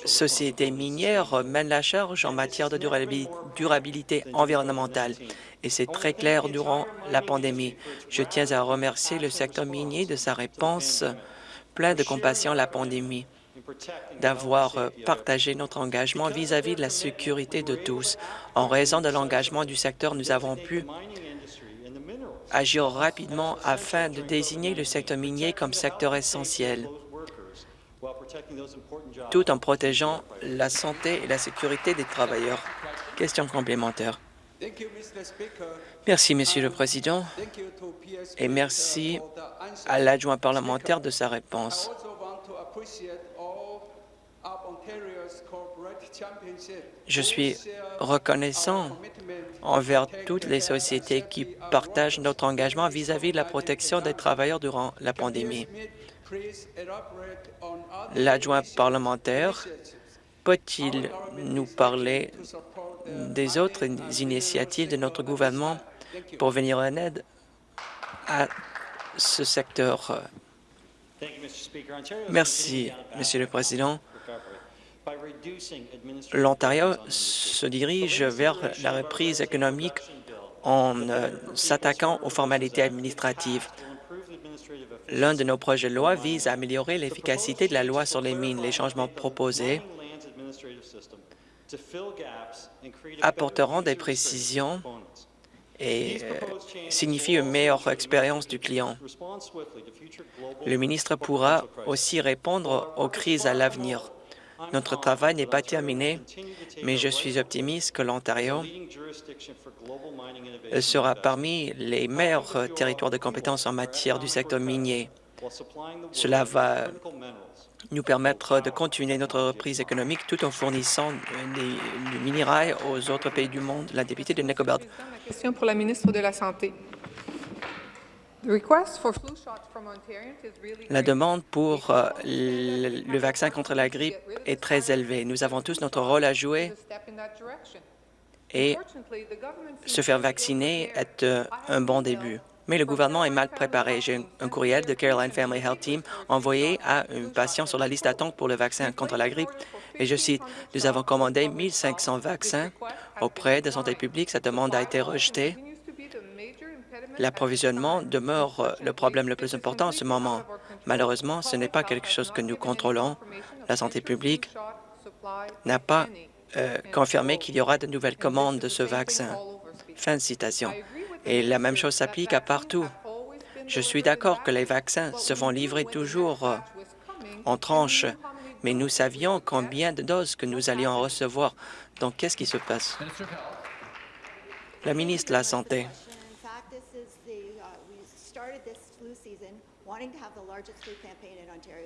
sociétés minières mènent la charge en matière de durabi- durabilité environnementale, et c'est très clair durant la pandémie. Je tiens à remercier le secteur minier de sa réponse pleine de compassion à la pandémie d'avoir euh, partagé notre engagement vis-à-vis de la sécurité de tous. En raison de l'engagement du secteur, nous avons pu agir rapidement afin de désigner le secteur minier comme secteur essentiel, tout en protégeant la santé et la sécurité des travailleurs. Question complémentaire. Merci, Monsieur le Président, et merci à l'adjoint parlementaire de sa réponse. Je suis reconnaissant envers toutes les sociétés qui partagent notre engagement vis-à-vis de la protection des travailleurs durant la pandémie. L'adjoint parlementaire peut-il nous parler des autres initiatives de notre gouvernement pour venir en aide à ce secteur? Merci, Monsieur le Président. L'Ontario se dirige vers la reprise économique en euh, s'attaquant aux formalités administratives. L'un de nos projets de loi vise à améliorer l'efficacité de la loi sur les mines. Les changements proposés apporteront des précisions et euh, signifient une meilleure expérience du client. Le ministre pourra aussi répondre aux crises à l'avenir. Notre travail n'est pas terminé, mais je suis optimiste que l'Ontario sera parmi les meilleurs territoires de compétences en matière du secteur minier. Cela va nous permettre de continuer notre reprise économique tout en fournissant du minerai aux autres pays du monde. La députée de ma question pour la ministre de la Santé. La demande pour euh, le, vaccin contre la grippe est très élevée. Nous avons tous notre rôle à jouer et se faire vacciner est euh, un bon début. Mais le gouvernement est mal préparé. J'ai un courriel de Caroline Family Health Team envoyé à un patient sur la liste d'attente pour le vaccin contre la grippe. Et je cite, « Nous avons commandé 1500 vaccins auprès de Santé publique. Cette demande a été rejetée. L'approvisionnement demeure euh, le problème le plus important en ce moment. Malheureusement, ce n'est pas quelque chose que nous contrôlons. La santé publique n'a pas euh, confirmé qu'il y aura de nouvelles commandes de ce vaccin. Fin de citation. Et la même chose s'applique à partout. Je suis d'accord que les vaccins se font livrer toujours euh, en tranches, mais nous savions combien de doses que nous allions recevoir. Donc, qu'est-ce qui se passe? La ministre de la Santé.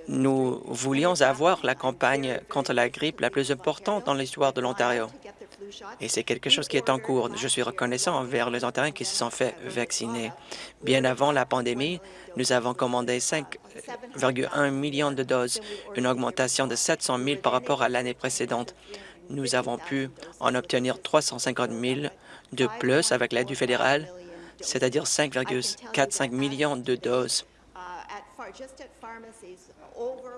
Nous voulions avoir la campagne contre la grippe la plus importante dans l'histoire de l'Ontario. Et c'est quelque chose qui est en cours. Je suis reconnaissant envers les Ontariens qui se sont fait vacciner. Bien avant la pandémie, nous avons commandé 5,1 millions de doses, une augmentation de 700 000 par rapport à l'année précédente. Nous avons pu en obtenir 350 000 de plus avec l'aide du fédéral, c'est-à-dire 5,45 millions de doses.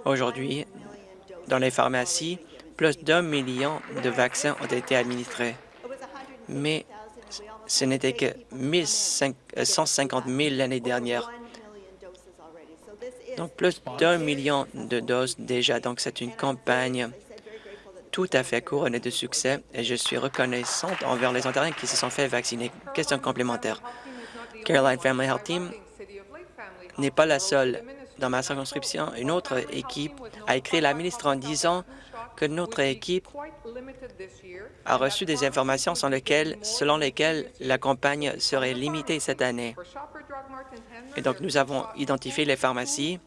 Aujourd'hui, dans les pharmacies, plus d'un million de vaccins ont été administrés. Mais ce n'était que 150 000 l'année dernière. Donc, plus d'un million de doses déjà. Donc, c'est une campagne tout à fait couronnée de succès et je suis reconnaissante envers les Ontariens qui se sont fait vacciner. Question complémentaire. Caroline Family Health Team n'est pas la seule. Dans ma circonscription, une autre équipe a écrit la ministre en disant que notre équipe a reçu des informations selon lesquelles, la campagne serait limitée cette année. Et donc, nous avons identifié les pharmacies.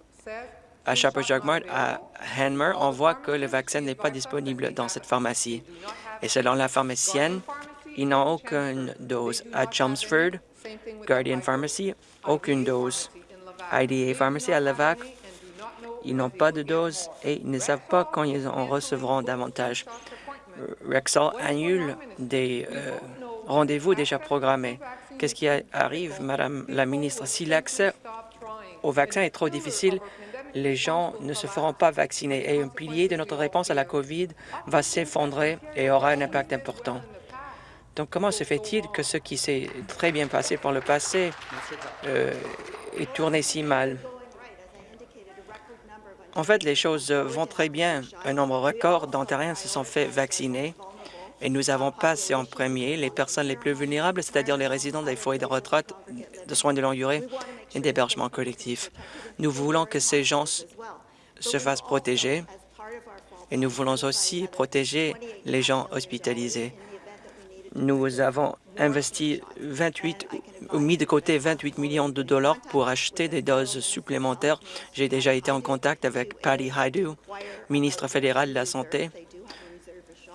À Shoppers Drug Mart, à Hanmer, on voit que le vaccin n'est pas disponible dans cette pharmacie. Et selon la pharmacienne, ils n'ont aucune dose. À Chelmsford, Guardian Pharmacy, aucune dose. IDA Pharmacy à Levac, ils n'ont pas de dose et ils ne savent pas quand ils en recevront davantage. Rexall annule des euh, rendez-vous déjà programmés. Qu'est-ce qui arrive, Madame la ministre? Si l'accès au vaccin est trop difficile, les gens ne se feront pas vacciner et un pilier de notre réponse à la COVID va s'effondrer et aura un impact important. Donc, comment se fait-il que ce qui s'est très bien passé par le passé euh, est tourné si mal? En fait, les choses vont très bien. Un nombre record d'Ontariens se sont fait vacciner et nous avons passé en premier les personnes les plus vulnérables, c'est-à-dire les résidents des foyers de retraite, de soins de longue durée et d'hébergement collectif. Nous voulons que ces gens se fassent protéger et nous voulons aussi protéger les gens hospitalisés. Nous avons investi 28, ou mis de côté 28 millions de dollars pour acheter des doses supplémentaires. J'ai déjà été en contact avec Patty Haidu, ministre fédéral de la Santé,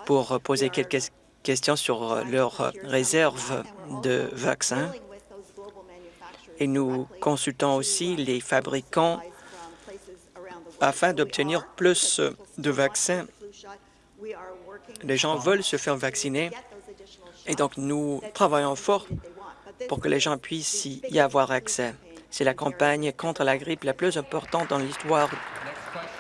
pour poser quelques questions sur leur réserve de vaccins. Et nous consultons aussi les fabricants afin d'obtenir plus de vaccins. Les gens veulent se faire vacciner et donc, nous travaillons fort pour que les gens puissent y avoir accès. C'est la campagne contre la grippe la plus importante dans l'histoire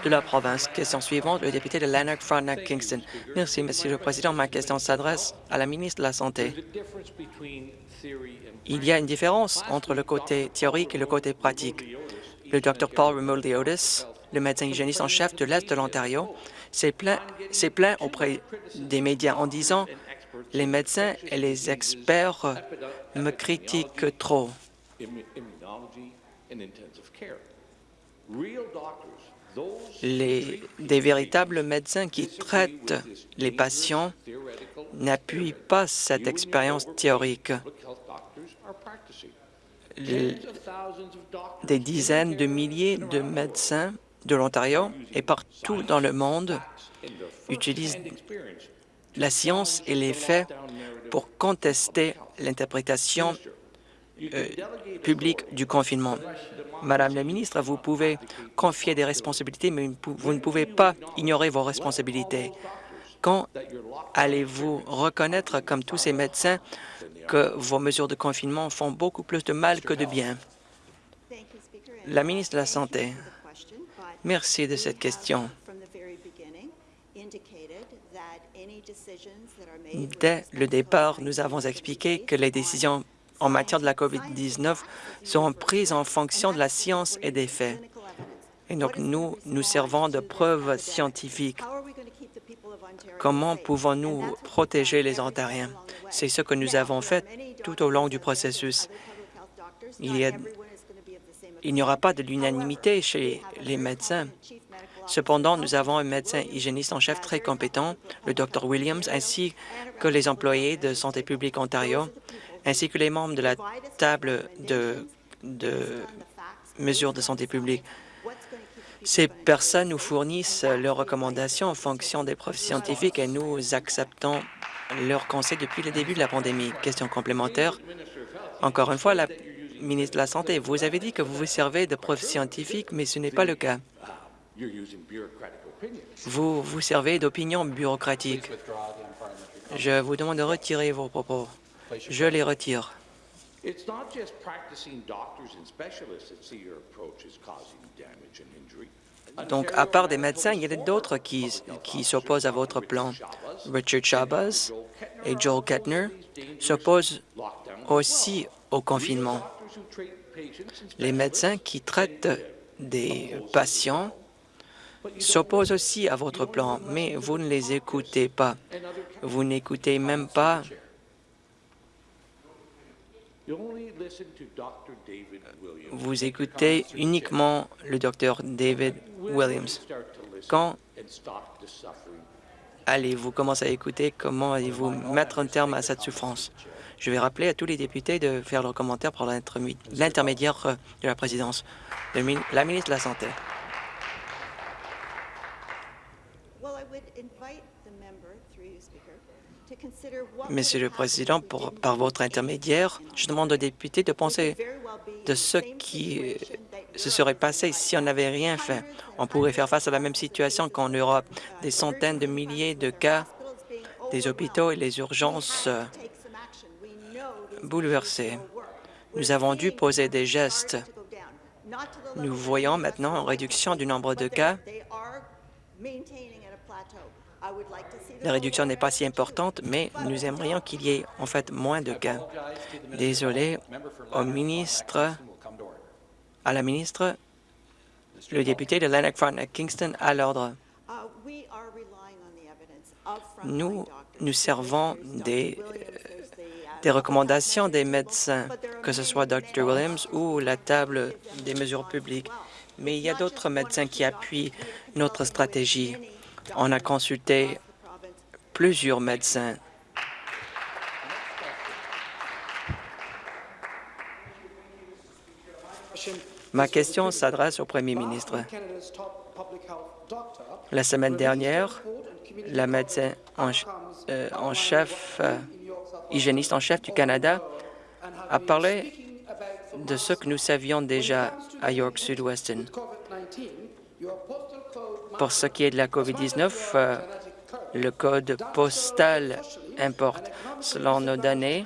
de la province. Question suivante, le député de Lanark, Frontenac, Kingston. Merci, Monsieur le Président. Ma question s'adresse à la ministre de la Santé. Il y a une différence entre le côté théorique et le côté pratique. Le Dr Paul Remoldi-Otis, le médecin hygiéniste en chef de l'Est de l'Ontario, s'est plaint, plaint auprès des médias en disant les médecins et les experts me critiquent trop. Les, des véritables médecins qui traitent les patients n'appuient pas cette expérience théorique. des dizaines de milliers de médecins de l'Ontario et partout dans le monde utilisent la science et les faits pour contester l'interprétation euh, publique du confinement. Madame la ministre, vous pouvez confier des responsabilités, mais vous ne pouvez pas ignorer vos responsabilités. Quand allez-vous reconnaître, comme tous ces médecins, que vos mesures de confinement font beaucoup plus de mal que de bien? La ministre de la Santé, merci de cette question. Dès le départ, nous avons expliqué que les décisions en matière de la COVID-19 seront prises en fonction de la science et des faits. Et donc, nous nous servons de preuves scientifiques. Comment pouvons-nous protéger les Ontariens? C'est ce que nous avons fait tout au long du processus. Il y a- Il n'y aura pas de l'unanimité chez les médecins. Cependant, nous avons un médecin hygiéniste en chef très compétent, le Dr Williams, ainsi que les employés de Santé publique Ontario, ainsi que les membres de la table de, mesures de santé publique. Ces personnes nous fournissent leurs recommandations en fonction des preuves scientifiques et nous acceptons leurs conseils depuis le début de la pandémie. Question complémentaire. Encore une fois, la ministre de la Santé, vous avez dit que vous vous servez de preuves scientifiques, mais ce n'est pas le cas. Vous vous servez d'opinions bureaucratiques. Je vous demande de retirer vos propos. Je les retire. Donc, à part des médecins, il y a d'autres qui, qui s'opposent à votre plan. Richard Chabas et Joel Kettner s'opposent aussi au confinement. Les médecins qui traitent des patients s'opposent aussi à votre plan, mais vous ne les écoutez pas. Vous n'écoutez même pas. Vous écoutez uniquement le docteur David Williams. Quand allez-vous commencer à écouter? Comment allez-vous mettre un terme à cette souffrance? Je vais rappeler à tous les députés de faire leurs commentaires par l'intermédiaire de la présidence. La ministre de la Santé. Monsieur le Président, par votre intermédiaire, je demande aux députés de penser de ce qui euh, se serait passé si on n'avait rien fait. On pourrait faire face à la même situation qu'en Europe, des centaines de milliers de cas, des hôpitaux et les urgences euh, bouleversées. Nous avons dû poser des gestes. Nous voyons maintenant une réduction du nombre de cas. La réduction n'est pas si importante, mais nous aimerions qu'il y ait en fait moins de cas. Désolé au ministre, à la ministre, le député de Lanark Front à Kingston à l'ordre. Nous nous servons des, recommandations des médecins, que ce soit Dr. Williams ou la table des mesures publiques. Mais il y a d'autres médecins qui appuient notre stratégie. On a consulté. Plusieurs médecins. Ma question s'adresse au Premier ministre. La semaine dernière, la médecin en, euh, en chef, euh, hygiéniste en chef du Canada, a parlé de ce que nous savions déjà à York Sud-Weston. Pour ce qui est de la COVID-19, euh, le code postal importe. Selon nos données,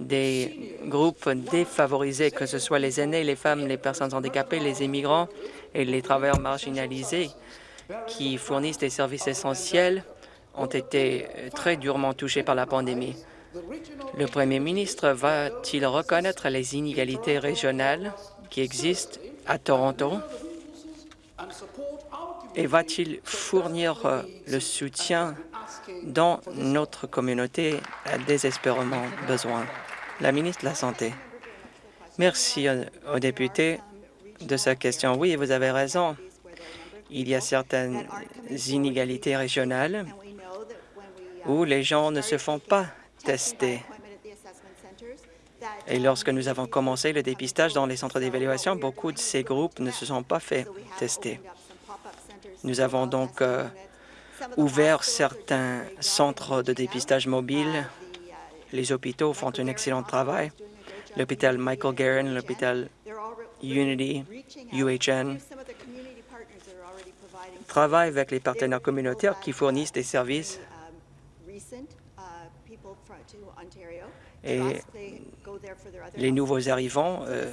des groupes défavorisés, que ce soit les aînés, les femmes, les personnes handicapées, les immigrants et les travailleurs marginalisés qui fournissent des services essentiels, ont été euh, très durement touchés par la pandémie. Le Premier ministre va-t-il reconnaître les inégalités régionales qui existent à Toronto? Et va-t-il fournir euh, le soutien dont notre communauté a désespérément besoin? La ministre de la Santé. Merci aux, aux députés de sa question. Oui, vous avez raison. Il y a certaines inégalités régionales où les gens ne se font pas tester. Et lorsque nous avons commencé le dépistage dans les centres d'évaluation, beaucoup de ces groupes ne se sont pas fait tester. Nous avons donc euh, ouvert certains centres de dépistage uh, Les hôpitaux font un excellent travail. L'hôpital Michael. Garron, l'hôpital Unity. UHN travaillent avec les partenaires communautaires qui fournissent des services. Et les nouveaux arrivants euh,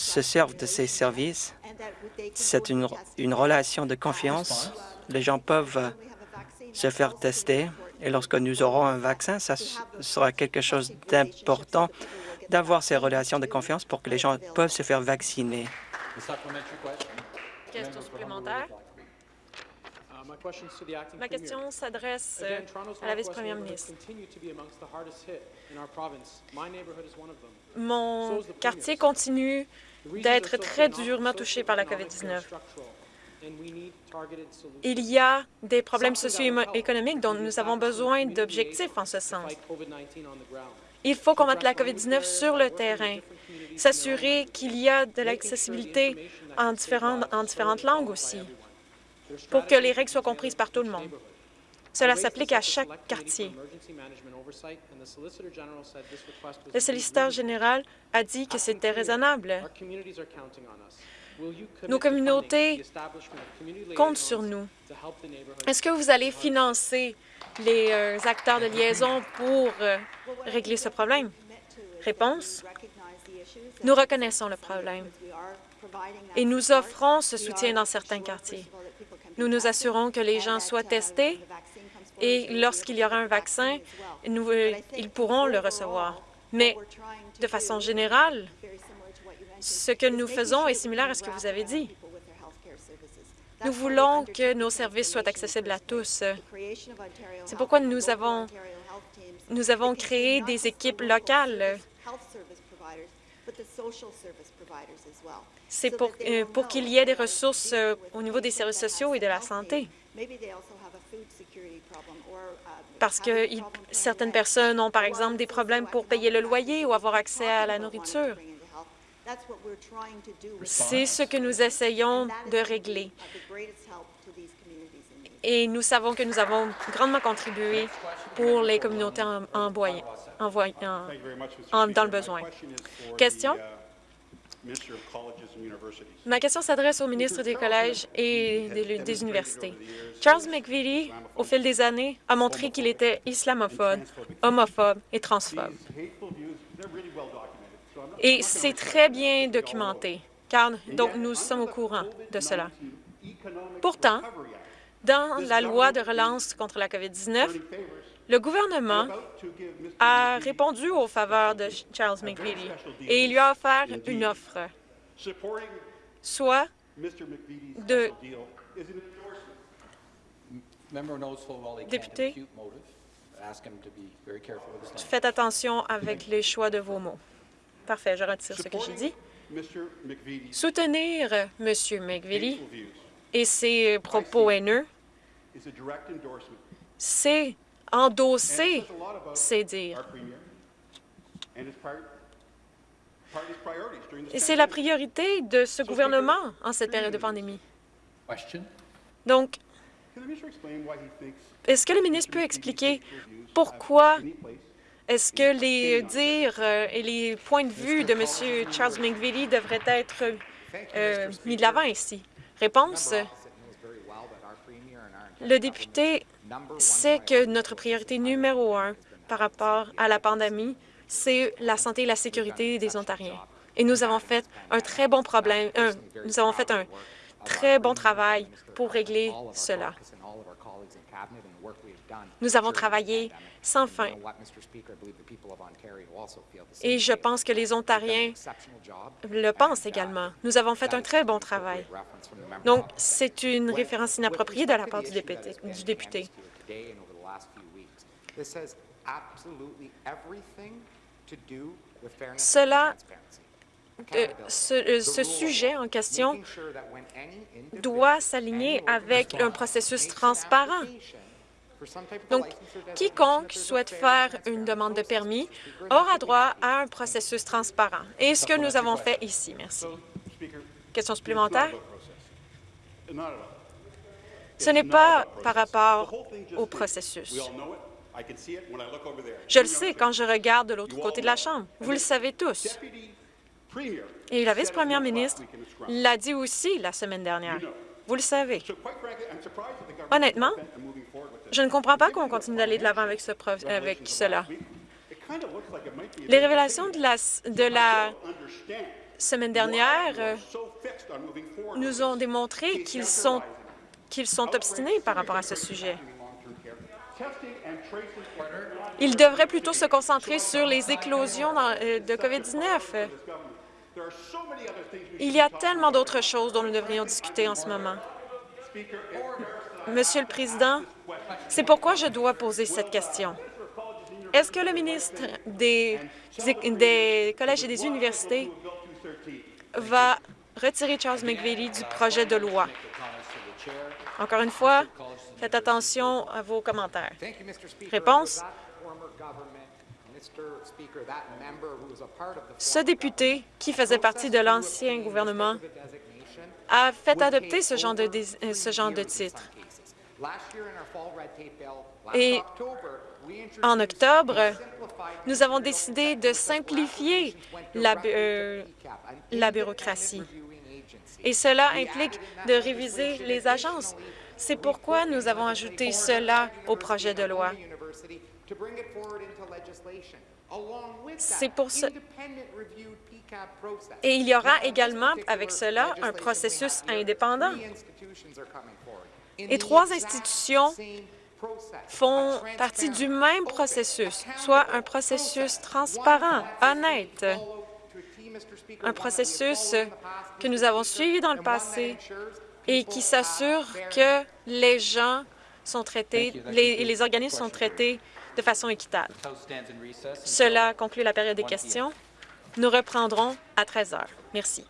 se servent de ces services. C'est une, relation de confiance. Les gens peuvent se faire tester. Et lorsque nous aurons un vaccin, ça sera quelque chose d'important d'avoir ces relations de confiance pour que les gens peuvent se faire vacciner. Question. Supplémentaire? Ma question s'adresse euh, à la vice-première ministre. Mon quartier continue d'être très durement touché par la socioeconomic and COVID-19. structural, and we need targeted solutions. Il y a des problèmes socio-économiques dont nous avons besoin d'objectifs en ce sens. Fight COVID-19 on the ground. Il faut combattre la COVID-19 sur le terrain, s'assurer qu'il y a de l'accessibilité en différentes, en différentes langues aussi, pour que les règles soient comprises par tout le monde. Cela s'applique à chaque quartier. Le solliciteur général a dit que c'était raisonnable. Nos communautés comptent sur nous. Est-ce que vous allez financer les euh, acteurs de liaison pour euh, régler ce problème? Réponse. Nous reconnaissons le problème et nous offrons ce soutien dans certains quartiers. Nous nous assurons que les gens soient testés et lorsqu'il y aura un vaccin, euh, ils pourront le recevoir. Mais de façon générale, ce que nous faisons est similaire à ce que vous avez dit. Nous voulons que nos services soient accessibles à tous. C'est pourquoi nous avons, créé des équipes locales. C'est pour, euh, qu'il y ait des ressources euh, au niveau des services sociaux et de la santé. Parce que certaines personnes ont, par exemple, des problèmes pour payer le loyer ou avoir accès à la nourriture. C'est ce que nous essayons de régler. Et nous savons que nous avons grandement contribué pour les communautés en, en- en- dans le besoin. Question? Ma question s'adresse au ministre des Collèges et des, universités. Charles McVitie, au fil des années, a montré qu'il était islamophobe, homophobe et transphobe. Et c'est très bien documenté, car nous sommes au courant de cela. Pourtant, dans la loi de relance contre la COVID-19, le gouvernement a répondu aux faveurs de Charles McVitie et il lui a offert une offre, soit de Député. Faites attention avec les choix de vos mots. Parfait, je retire ce que j'ai dit. Soutenir M. McVitie et ses propos haineux, c'est endosser ses dires. Et c'est la priorité de ce gouvernement en cette période de pandémie. Question? Donc, est-ce que le ministre peut expliquer pourquoi est-ce que les dires euh, et les points de vue de M. Charles McVitie devraient être euh, mis de l'avant ici? Réponse, le député sait que notre priorité numéro un par rapport à la pandémie, c'est la santé et la sécurité des Ontariens. Et nous avons fait un très bon problème, nous avons fait un très bon travail pour régler cela. Nous avons travaillé sans fin. Et je pense que les Ontariens le pensent également. Nous avons fait un très bon travail. Donc, c'est une référence inappropriée de la part du député. Cela, euh, euh, ce sujet en question doit s'aligner avec un processus transparent. Donc, quiconque souhaite faire une demande de permis aura droit à un processus transparent. Et ce que nous avons fait ici. Merci. Question supplémentaire? Ce n'est pas par rapport au processus. Je le sais quand je regarde de l'autre côté de la Chambre. Vous le savez tous. Et la vice-première ministre l'a dit aussi la semaine dernière. Vous le savez. Honnêtement, je ne comprends pas qu'on continue d'aller de l'avant avec, ce avec cela. Les révélations de la, semaine dernière euh, nous ont démontré qu'ils sont, sont obstinés par rapport à ce sujet. Ils devraient plutôt se concentrer sur les éclosions euh, de COVID-19. Il y a tellement d'autres choses dont nous devrions discuter en ce moment. Monsieur le Président, c'est pourquoi je dois poser cette question. Est-ce que le ministre des, des collèges et des universités va retirer Charles McVeigh du projet de loi? Encore une fois, faites attention à vos commentaires. Réponse. Ce député, qui faisait partie de l'ancien gouvernement, a fait adopter ce genre de, ce genre de titre. Et en octobre, nous avons décidé de simplifier la, euh, la bureaucratie. Et cela implique de réviser les agences. C'est pourquoi nous avons ajouté cela au projet de loi. C'est pour ce... Et il y aura également, avec cela, un processus indépendant. Et trois institutions font partie du même processus, soit un processus transparent, honnête, un processus que nous avons suivi dans le passé et qui s'assure que les gens sont traités, les, les organismes sont traités de façon équitable. Cela conclut la période des questions. Nous reprendrons à 13 heures. Merci.